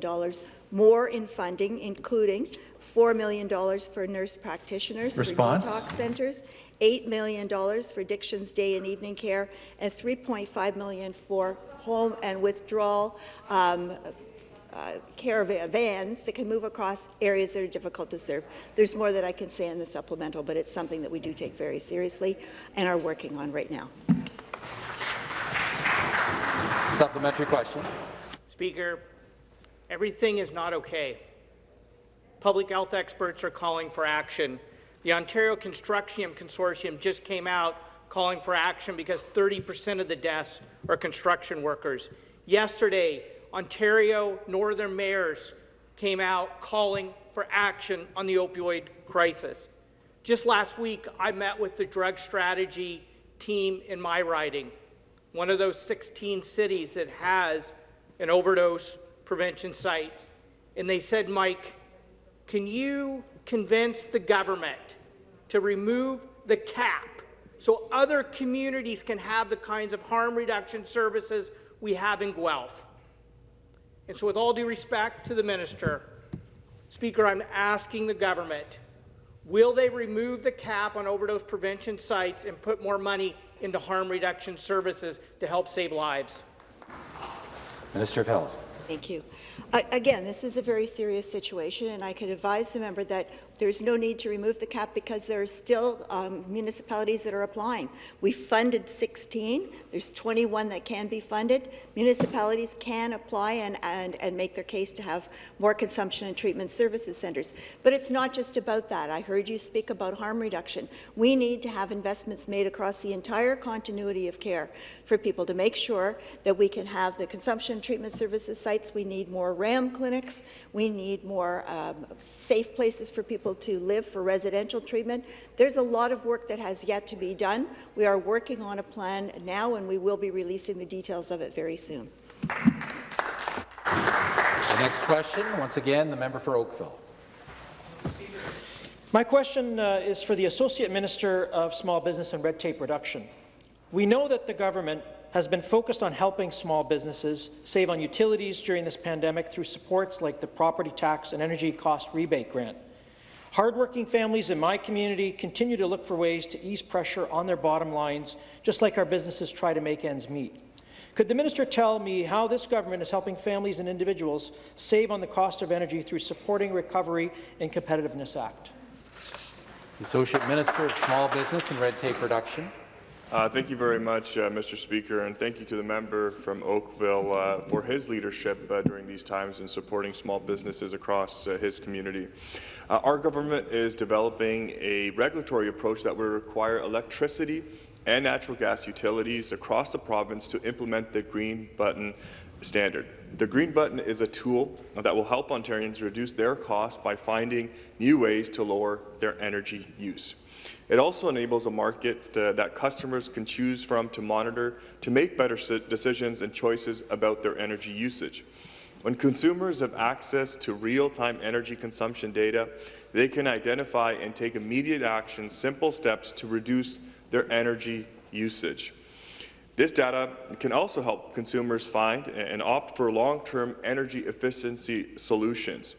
more in funding, including $4 million for nurse practitioners Response? for detox centres, $8 million for addictions day and evening care, and 3.5 million for home and withdrawal um, uh, care vans that can move across areas that are difficult to serve. There's more that I can say in the supplemental, but it's something that we do take very seriously and are working on right now. Supplementary question. Speaker, everything is not okay. Public health experts are calling for action. The Ontario Construction Consortium just came out calling for action because 30% of the deaths are construction workers. Yesterday, Ontario Northern mayors came out calling for action on the opioid crisis. Just last week, I met with the drug strategy team in my riding, one of those 16 cities that has an overdose prevention site. And they said, Mike, can you convince the government to remove the cap so other communities can have the kinds of harm reduction services we have in Guelph? And so with all due respect to the minister, Speaker, I'm asking the government, will they remove the cap on overdose prevention sites and put more money into harm reduction services to help save lives? Minister of Health. Thank you. Uh, again, this is a very serious situation, and I can advise the member that there's no need to remove the cap because there are still um, municipalities that are applying. We funded 16. There's 21 that can be funded. Municipalities can apply and, and, and make their case to have more consumption and treatment services centres. But it's not just about that. I heard you speak about harm reduction. We need to have investments made across the entire continuity of care for people to make sure that we can have the consumption and treatment services sites. We need more RAAM clinics. We need more um, safe places for people to live for residential treatment. There's a lot of work that has yet to be done. We are working on a plan now, and we will be releasing the details of it very soon. The next question, once again, the member for Oakville. My question uh, is for the Associate Minister of Small Business and Red Tape Reduction. We know that the government has been focused on helping small businesses save on utilities during this pandemic through supports like the Property Tax and Energy Cost Rebate Grant. Hardworking families in my community continue to look for ways to ease pressure on their bottom lines, just like our businesses try to make ends meet. Could the minister tell me how this government is helping families and individuals save on the cost of energy through supporting Recovery and Competitiveness Act? Associate Minister of Small Business and Red Tape Reduction. Uh, thank you very much, uh, Mr. Speaker, and thank you to the member from Oakville uh, for his leadership uh, during these times in supporting small businesses across uh, his community. Uh, our government is developing a regulatory approach that will require electricity and natural gas utilities across the province to implement the Green Button standard. The Green Button is a tool that will help Ontarians reduce their costs by finding new ways to lower their energy use. It also enables a market uh, that customers can choose from to monitor to make better decisions and choices about their energy usage. When consumers have access to real-time energy consumption data, they can identify and take immediate action, simple steps to reduce their energy usage. This data can also help consumers find and opt for long-term energy efficiency solutions.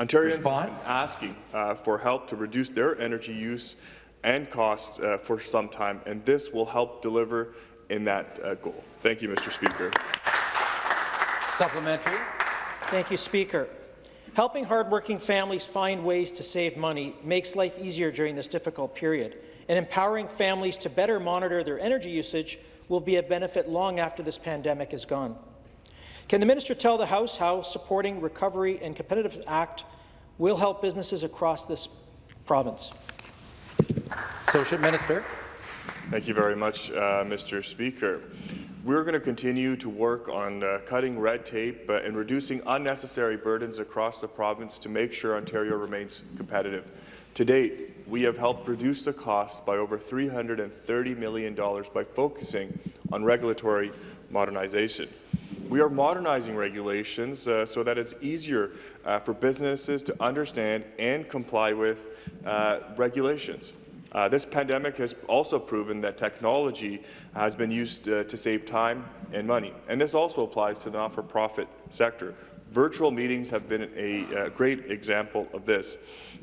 Ontarians have been asking uh, for help to reduce their energy use and costs uh, for some time, and this will help deliver in that uh, goal. Thank you, Mr. Speaker. Supplementary. Thank you, Speaker. Helping hardworking families find ways to save money makes life easier during this difficult period, and empowering families to better monitor their energy usage will be a benefit long after this pandemic is gone. Can the minister tell the House how supporting Recovery and Competitive Act will help businesses across this province? Associate Minister. Thank you very much, uh, Mr. Speaker. We're going to continue to work on uh, cutting red tape uh, and reducing unnecessary burdens across the province to make sure Ontario remains competitive. To date, we have helped reduce the cost by over $330 million by focusing on regulatory modernization. we are modernizing regulations uh, so that it's easier uh, for businesses to understand and comply with uh, regulations. Uh, this pandemic has also proven that technology has been used uh, to save time and money, and this also applies to the not-for-profit sector. Virtual meetings have been a, a great example of this.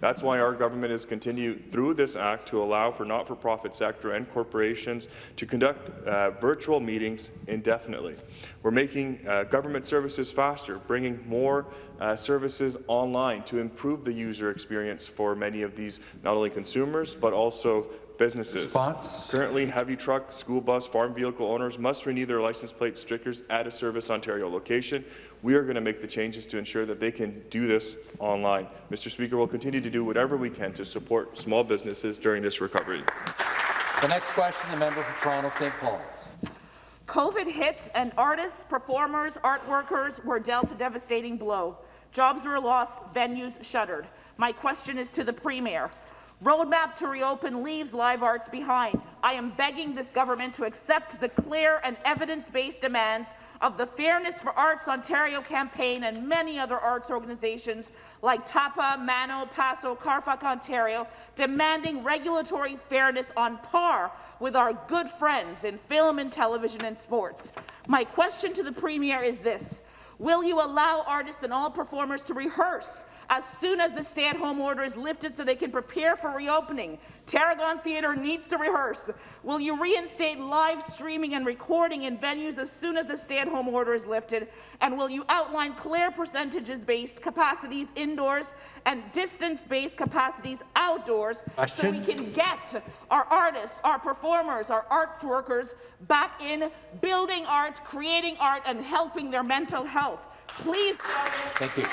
That's why our government has continued through this act to allow for not-for-profit sector and corporations to conduct uh, virtual meetings indefinitely. We're making uh, government services faster, bringing more uh, services online to improve the user experience for many of these not only consumers but also businesses. Response? Currently, heavy truck, school bus, farm vehicle owners must renew their license plate stickers at a Service Ontario location. We are going to make the changes to ensure that they can do this online. Mr. Speaker, we'll continue to do whatever we can to support small businesses during this recovery. The next question, the member for Toronto St. Paul's. COVID hit, and artists, performers, art workers were dealt a devastating blow. Jobs were lost, venues shuttered. My question is to the Premier. Roadmap to reopen leaves live arts behind. I am begging this government to accept the clear and evidence-based demands of the Fairness for Arts Ontario campaign and many other arts organizations like TAPA, Mano, Paso, CARFAC Ontario, demanding regulatory fairness on par with our good friends in film and television and sports. My question to the Premier is this. Will you allow artists and all performers to rehearse as soon as the stay-at-home order is lifted so they can prepare for reopening. Tarragon Theatre needs to rehearse. Will you reinstate live streaming and recording in venues as soon as the stay-at-home order is lifted? And will you outline clear percentages-based capacities indoors and distance-based capacities outdoors Question. so we can get our artists, our performers, our art workers back in building art, creating art, and helping their mental health? Please. Thank you.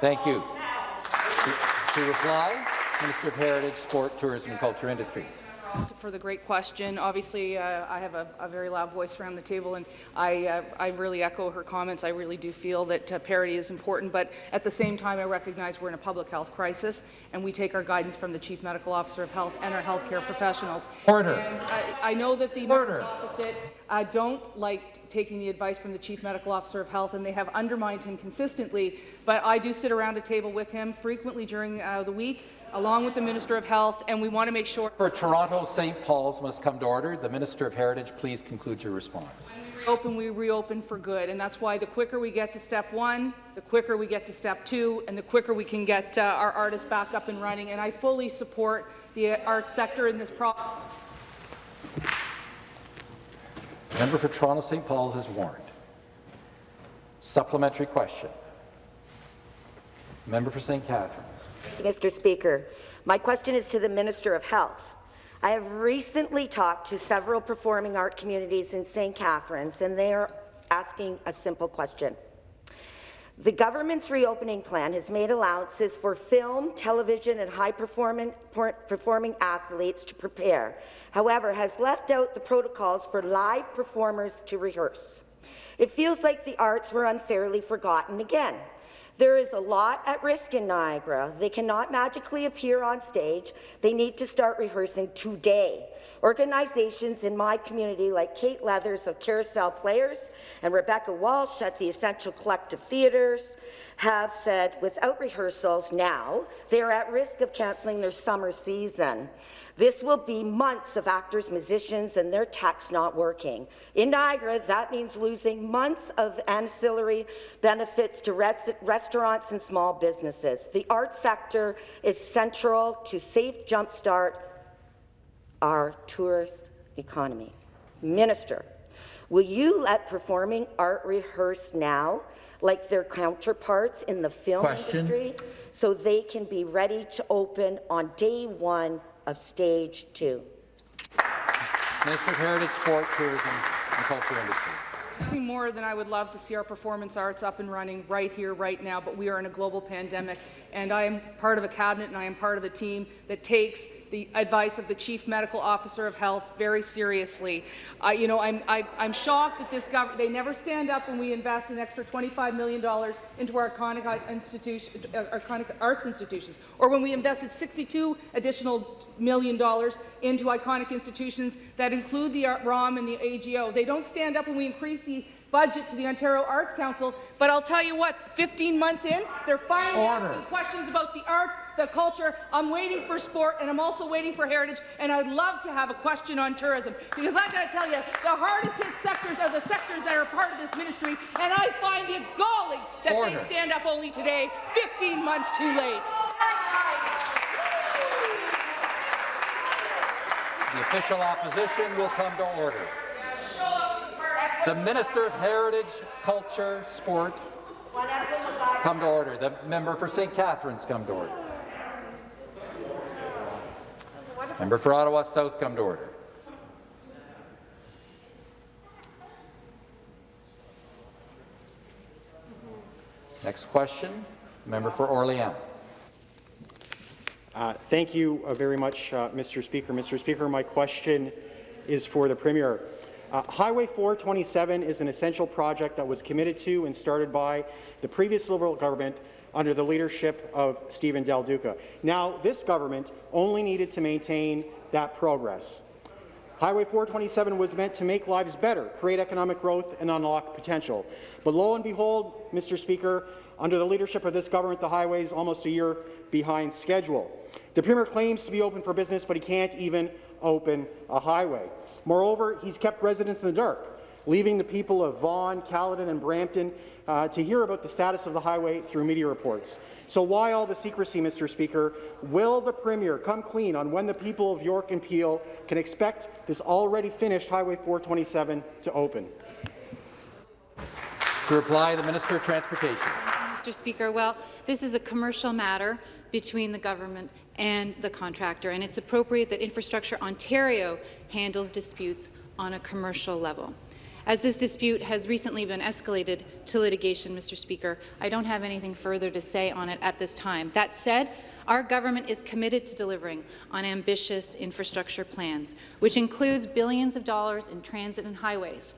Thank you. To, to reply, Minister of Heritage, Sport, Tourism and Culture Industries for the great question. Obviously, uh, I have a, a, very loud voice around the table, and I, uh, I really echo her comments. I really do feel that uh, parity is important, but at the same time, I recognize we're in a public health crisis, and we take our guidance from the Chief Medical Officer of Health and our healthcare professionals. Order. And I, I know that the Order. opposite uh, don't like taking the advice from the Chief Medical Officer of Health, and they have undermined him consistently, but I do sit around a table with him frequently during uh, the week, along with the Minister of Health, and we want to make sure. For Toronto, St. Paul's must come to order. The Minister of Heritage, please conclude your response. Open, we reopen for good, and that's why the quicker we get to step one, the quicker we get to step two, and the quicker we can get uh, our artists back up and running. And I fully support the arts sector in this province. Member for Toronto St. Paul's is warned. Supplementary question. Member for St. Catharines. Mr. Speaker. My question is to the Minister of Health. I have recently talked to several performing art communities in St. Catharines, and they are asking a simple question. The government's reopening plan has made allowances for film, television, and high-performing performing athletes to prepare, however, has left out the protocols for live performers to rehearse. It feels like the arts were unfairly forgotten again. There is a lot at risk in Niagara. They cannot magically appear on stage. They need to start rehearsing today. Organizations in my community like Kate Leathers of Carousel Players and Rebecca Walsh at the Essential Collective Theatres have said without rehearsals now, they are at risk of cancelling their summer season. This will be months of actors, musicians, and their tax not working. In Niagara, that means losing months of ancillary benefits to res restaurants and small businesses. The art sector is central to safe jumpstart our tourist economy. Minister, will you let performing art rehearse now like their counterparts in the film Question. industry so they can be ready to open on day one of stage two. Minister of Heritage, Sport, Tourism and Culture Industries. Nothing more than I would love to see our performance arts up and running right here, right now, but we are in a global pandemic, and I am part of a cabinet and I am part of a team that takes the advice of the Chief Medical Officer of Health very seriously. Uh, you know, I'm, I, I'm shocked that this government, they never stand up when we invest an extra $25 million into our iconic, institution, uh, iconic arts institutions, or when we invested 62 additional million dollars into iconic institutions that include the ROM and the AGO. They don't stand up when we increase the budget to the Ontario Arts Council, but I'll tell you what, 15 months in, they're finally Order. asking questions about the arts, the culture. I'm waiting for sport, and I'm also waiting for heritage, and I'd love to have a question on tourism, because I've got to tell you, the hardest hit sectors are the sectors that are part of this ministry, and I find it galling that Order. they stand up only today, 15 months too late. The official opposition will come to order. The Minister of Heritage, Culture, Sport, come to order. The member for St. Catharines, come to order. Member for Ottawa South, come to order. Next question, member for Orleans. Uh, thank you uh, very much, uh, Mr. Speaker. Mr. Speaker, my question is for the Premier. Uh, Highway 427 is an essential project that was committed to and started by the previous Liberal government under the leadership of Stephen Del Duca. Now, this government only needed to maintain that progress. Highway 427 was meant to make lives better, create economic growth, and unlock potential. But lo and behold, Mr. Speaker, under the leadership of this government, the highway is almost a year behind schedule. The Premier claims to be open for business, but he can't even open a highway. Moreover, he's kept residents in the dark, leaving the people of Vaughan, Caledon, and Brampton uh, to hear about the status of the highway through media reports. So why all the secrecy, Mr. Speaker? Will the Premier come clean on when the people of York and Peel can expect this already finished Highway 427 to open? To reply, the Minister of Transportation. Mr. Speaker, well, this is a commercial matter between the government and the contractor, and it's appropriate that Infrastructure Ontario handles disputes on a commercial level. As this dispute has recently been escalated to litigation, Mr. Speaker, I don't have anything further to say on it at this time. That said, our government is committed to delivering on ambitious infrastructure plans, which includes billions of dollars in transit and highways.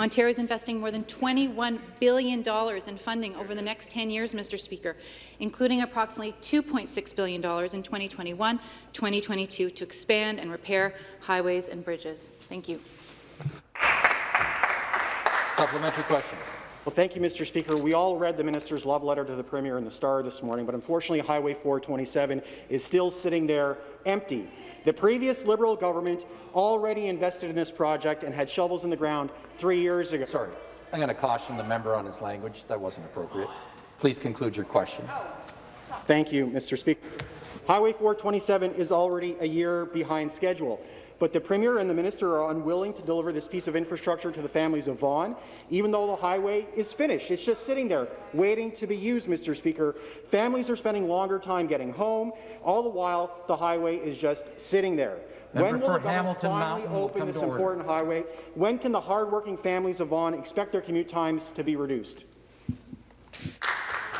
Ontario is investing more than $21 billion in funding over the next 10 years, Mr. Speaker, including approximately $2.6 billion in 2021-2022 to expand and repair highways and bridges. Thank you. Supplementary question. Well, thank you, Mr. Speaker. We all read the minister's love letter to the Premier in the Star this morning, but unfortunately, Highway 427 is still sitting there empty. The previous Liberal government already invested in this project and had shovels in the ground three years ago. Sorry, I'm going to caution the member on his language. That wasn't appropriate. Please conclude your question. Oh, Thank you, Mr. Speaker. Highway 427 is already a year behind schedule. But the Premier and the Minister are unwilling to deliver this piece of infrastructure to the families of Vaughan, even though the highway is finished. It's just sitting there, waiting to be used, Mr. Speaker. Families are spending longer time getting home. All the while, the highway is just sitting there. Member when will the government Hamilton finally Mountain open this to order. important highway? When can the hardworking families of Vaughan expect their commute times to be reduced?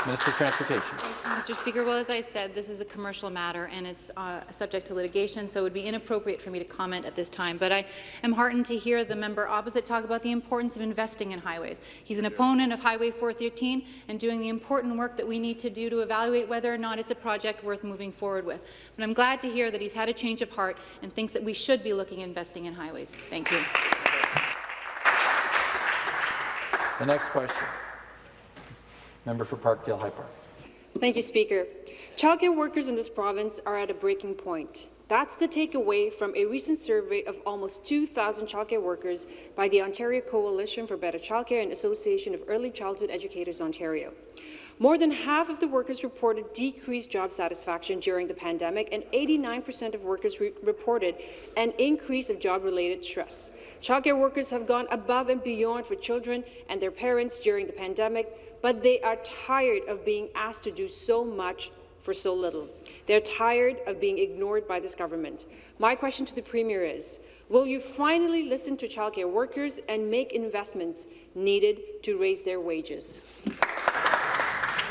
Minister of Transportation. Mr. Speaker, well, as I said, this is a commercial matter and it's uh, subject to litigation, so it would be inappropriate for me to comment at this time. But I am heartened to hear the member opposite talk about the importance of investing in highways. He's an opponent of Highway 413 and doing the important work that we need to do to evaluate whether or not it's a project worth moving forward with. But I'm glad to hear that he's had a change of heart and thinks that we should be looking at investing in highways. Thank you. The next question. Member for Parkdale High Park. Thank you, Speaker. Childcare workers in this province are at a breaking point. That's the takeaway from a recent survey of almost 2,000 childcare workers by the Ontario Coalition for Better Childcare and Association of Early Childhood Educators Ontario. More than half of the workers reported decreased job satisfaction during the pandemic, and 89% of workers re reported an increase of job-related stress. Childcare workers have gone above and beyond for children and their parents during the pandemic, but they are tired of being asked to do so much for so little. They're tired of being ignored by this government. My question to the Premier is, will you finally listen to childcare workers and make investments needed to raise their wages?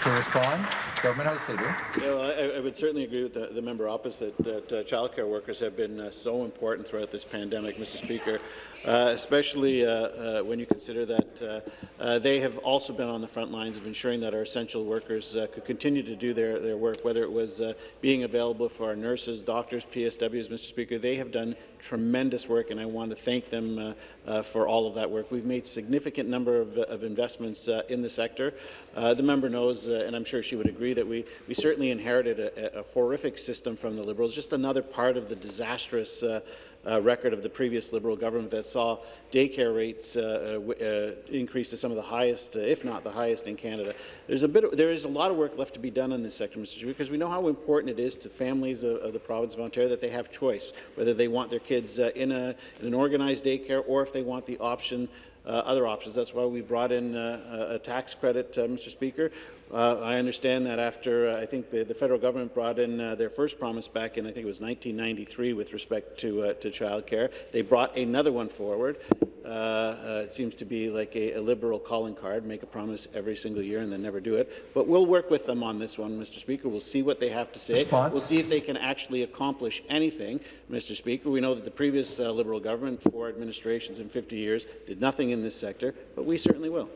To respond. Government House Leader. Yeah, well, I, I would certainly agree with the, the member opposite that uh, childcare workers have been uh, so important throughout this pandemic, Mr. Speaker, uh, especially uh, uh, when you consider that uh, they have also been on the front lines of ensuring that our essential workers could continue to do their, their work, whether it was being available for our nurses, doctors, PSWs, Mr. Speaker. They have done tremendous work, and I want to thank them for all of that work. We've made significant number of, of investments in the sector. The member knows, and I'm sure she would agree, that we, we certainly inherited a, a horrific system from the Liberals, just another part of the disastrous uh, uh, record of the previous Liberal government that saw daycare rates uh, uh, uh, increase to some of the highest, uh, if not the highest, in Canada. There's a bit, of, there is a lot of work left to be done in this sector, Mr. Speaker, because we know how important it is to families of, of the province of Ontario that they have choice, whether they want their kids uh, in, a, in an organized daycare or if they want the option uh, other options. That's why we brought in uh, a tax credit, uh, Mr. Speaker. Uh, I understand that after, uh, I think the, the, federal government brought in uh, their first promise back in, I think it was 1993 with respect to, to childcare. They brought another one forward. it seems to be like a, a, liberal calling card, make a promise every single year and then never do it. But we'll work with them on this one, Mr. Speaker. We'll see what they have to say. Response. We'll see if they can actually accomplish anything, Mr. Speaker. We know that the previous Liberal government, four administrations in 50 years, did nothing in this sector, but we certainly will.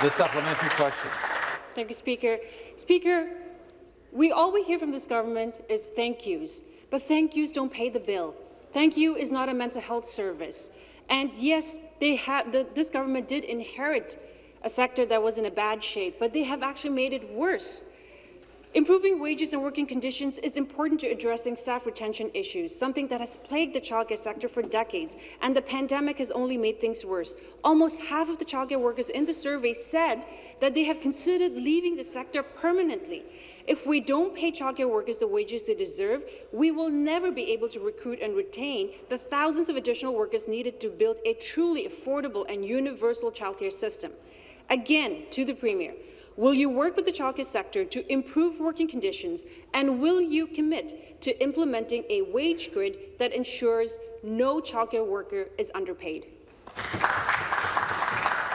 The supplementary question. Thank you, Speaker. Speaker, we all we hear from this government is thank yous, but thank yous don't pay the bill. Thank you is not a mental health service. And yes, they have, the, this government did inherit a sector that was in a bad shape, but they have actually made it worse. Improving wages and working conditions is important to addressing staff retention issues, something that has plagued the childcare sector for decades, and the pandemic has only made things worse. Almost half of the childcare workers in the survey said that they have considered leaving the sector permanently. If we don't pay childcare workers the wages they deserve, we will never be able to recruit and retain the thousands of additional workers needed to build a truly affordable and universal childcare system. Again, to the Premier, Will you work with the childcare sector to improve working conditions, and will you commit to implementing a wage grid that ensures no childcare worker is underpaid?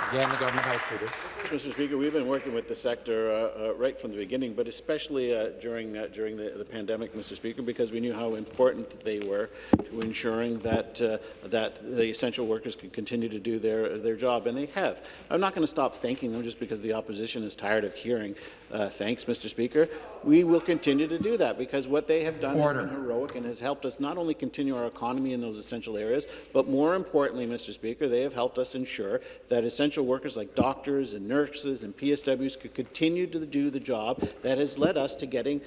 Again, the government house leader. Mr. Speaker, we've been working with the sector uh, uh, right from the beginning, but especially uh, during uh, during the, the, pandemic, Mr. Speaker, because we knew how important they were to ensuring that uh, that the essential workers could continue to do their their job, and they have. I'm not going to stop thanking them just because the opposition is tired of hearing uh, thanks, Mr. Speaker. We will continue to do that because what they have done Order. has been heroic and has helped us not only continue our economy in those essential areas, but more importantly, Mr. Speaker, they have helped us ensure that essential workers like doctors and nurses and PSWs could continue to do the job that has led us to getting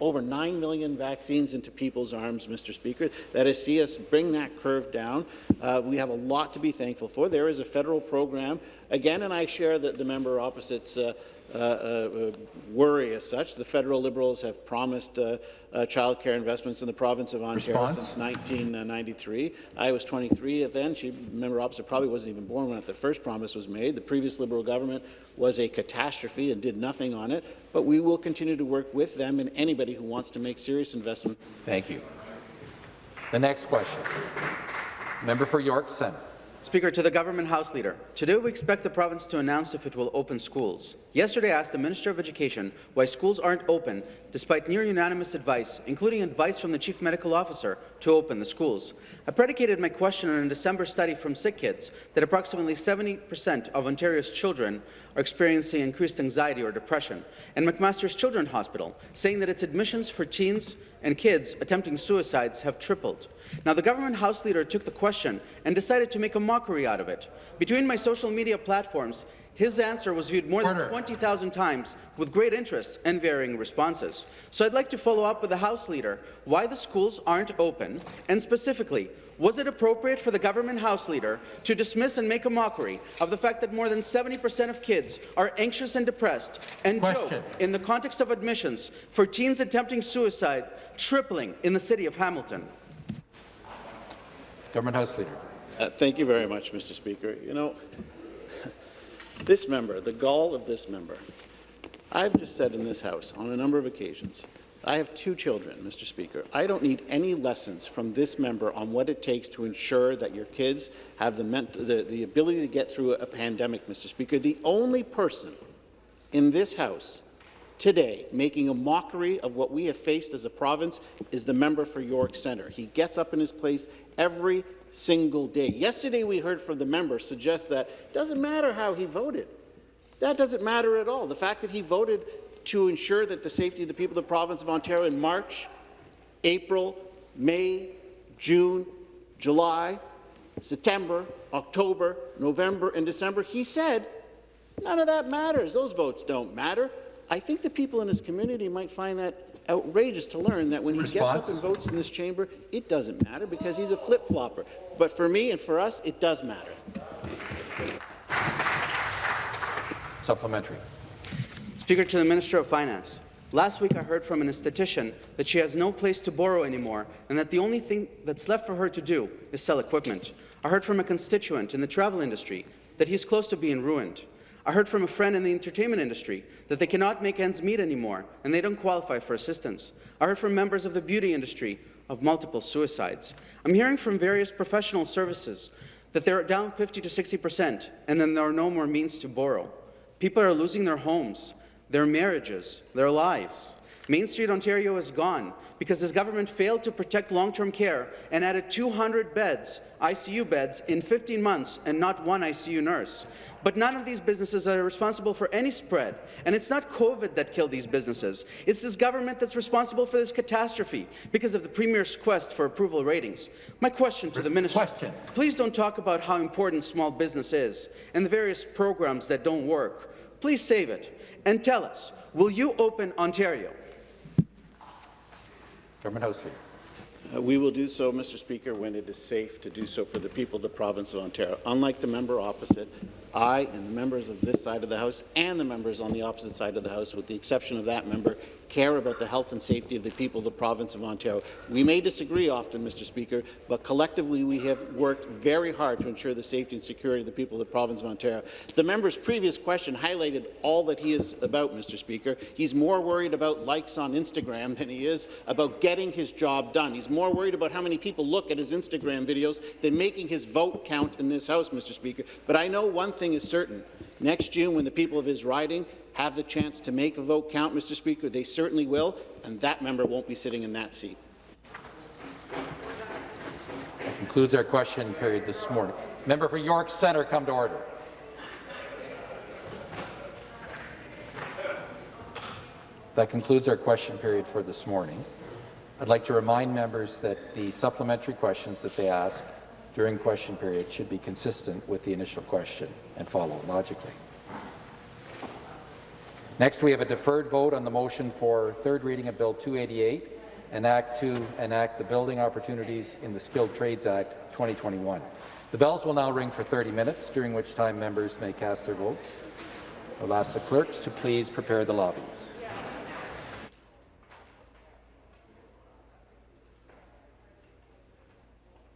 over 9 million vaccines into people's arms, Mr. Speaker. That has seen us bring that curve down. Uh, we have a lot to be thankful for. There is a federal program, again, and I share the, the member opposite's uh, Uh, uh, worry as such. The federal Liberals have promised uh, uh, childcare investments in the province of Ontario Response? since 1993. I was 23 then. She, member opposite probably wasn't even born when the first promise was made. The previous Liberal government was a catastrophe and did nothing on it. But we will continue to work with them and anybody who wants to make serious investment. Thank you. The next question. Member for York Centre. Speaker, to the Government House Leader, today we expect the province to announce if it will open schools. Yesterday I asked the Minister of Education why schools aren't open despite near-unanimous advice, including advice from the Chief Medical Officer, to open the schools. I predicated my question on a December study from Sick Kids that approximately 70 percent of Ontario's children are experiencing increased anxiety or depression, and McMaster's Children's Hospital saying that its admissions for teens and kids attempting suicides have tripled. Now, the government House Leader took the question and decided to make a mockery out of it. Between my social media platforms, his answer was viewed more than 20,000 times with great interest and varying responses. So I'd like to follow up with the House Leader why the schools aren't open, and specifically, was it appropriate for the government House Leader to dismiss and make a mockery of the fact that more than 70 percent of kids are anxious and depressed, and Question. joke in the context of admissions for teens attempting suicide tripling in the city of Hamilton? Government House Leader. Uh, thank you very much, Mr. Speaker. You know, this member, the gall of this member, I've just said in this House on a number of occasions, I have two children, Mr. Speaker. I don't need any lessons from this member on what it takes to ensure that your kids have the, the, the ability to get through a pandemic, Mr. Speaker. The only person in this House today, making a mockery of what we have faced as a province, is the member for York Centre. He gets up in his place every single day. Yesterday, we heard from the member suggest that it doesn't matter how he voted. That doesn't matter at all. The fact that he voted to ensure that the safety of the people of the province of Ontario in March, April, May, June, July, September, October, November, and December, he said none of that matters. Those votes don't matter. I think the people in his community might find that outrageous to learn that when he gets up and votes in this chamber, it doesn't matter because he's a flip-flopper. But for me and for us, it does matter. Supplementary. Speaker to the Minister of Finance. Last week I heard from an esthetician that she has no place to borrow anymore and that the only thing that's left for her to do is sell equipment. I heard from a constituent in the travel industry that he's close to being ruined. I heard from a friend in the entertainment industry that they cannot make ends meet anymore and they don't qualify for assistance. I heard from members of the beauty industry of multiple suicides. I'm hearing from various professional services that they're down 50 to 60 percent and then there are no more means to borrow. People are losing their homes, their marriages, their lives. Main Street Ontario is gone because this government failed to protect long-term care and added 200 beds, ICU beds, in 15 months and not one ICU nurse. But none of these businesses are responsible for any spread, and it's not COVID that killed these businesses. It's this government that's responsible for this catastrophe because of the Premier's quest for approval ratings. My question to the Minister, Question. please don't talk about how important small business is and the various programs that don't work. Please save it and tell us, will you open Ontario? House Leader. Uh, We will do so, Mr. Speaker, when it is safe to do so for the people of the province of Ontario. Unlike the member opposite, I and the members of this side of the House and the members on the opposite side of the House, with the exception of that member, care about the health and safety of the people of the province of Ontario. We may disagree often, Mr. Speaker, but collectively we have worked very hard to ensure the safety and security of the people of the province of Ontario. The member's previous question highlighted all that he is about, Mr. Speaker. He's more worried about likes on Instagram than he is about getting his job done. He's more worried about how many people look at his Instagram videos than making his vote count in this House, Mr. Speaker. But I know one thing is certain. Next June, when the people of his riding have the chance to make a vote count, Mr. Speaker, they certainly will, and that member won't be sitting in that seat. That concludes our question period this morning. Member for York Centre, come to order. That concludes our question period for this morning. I'd like to remind members that the supplementary questions that they ask during question period should be consistent with the initial question and follow logically. Next, we have a deferred vote on the motion for third reading of Bill 288, an act to enact the Building Opportunities in the Skilled Trades Act 2021. The bells will now ring for 30 minutes, during which time members may cast their votes. I'll ask the clerks to please prepare the lobbies.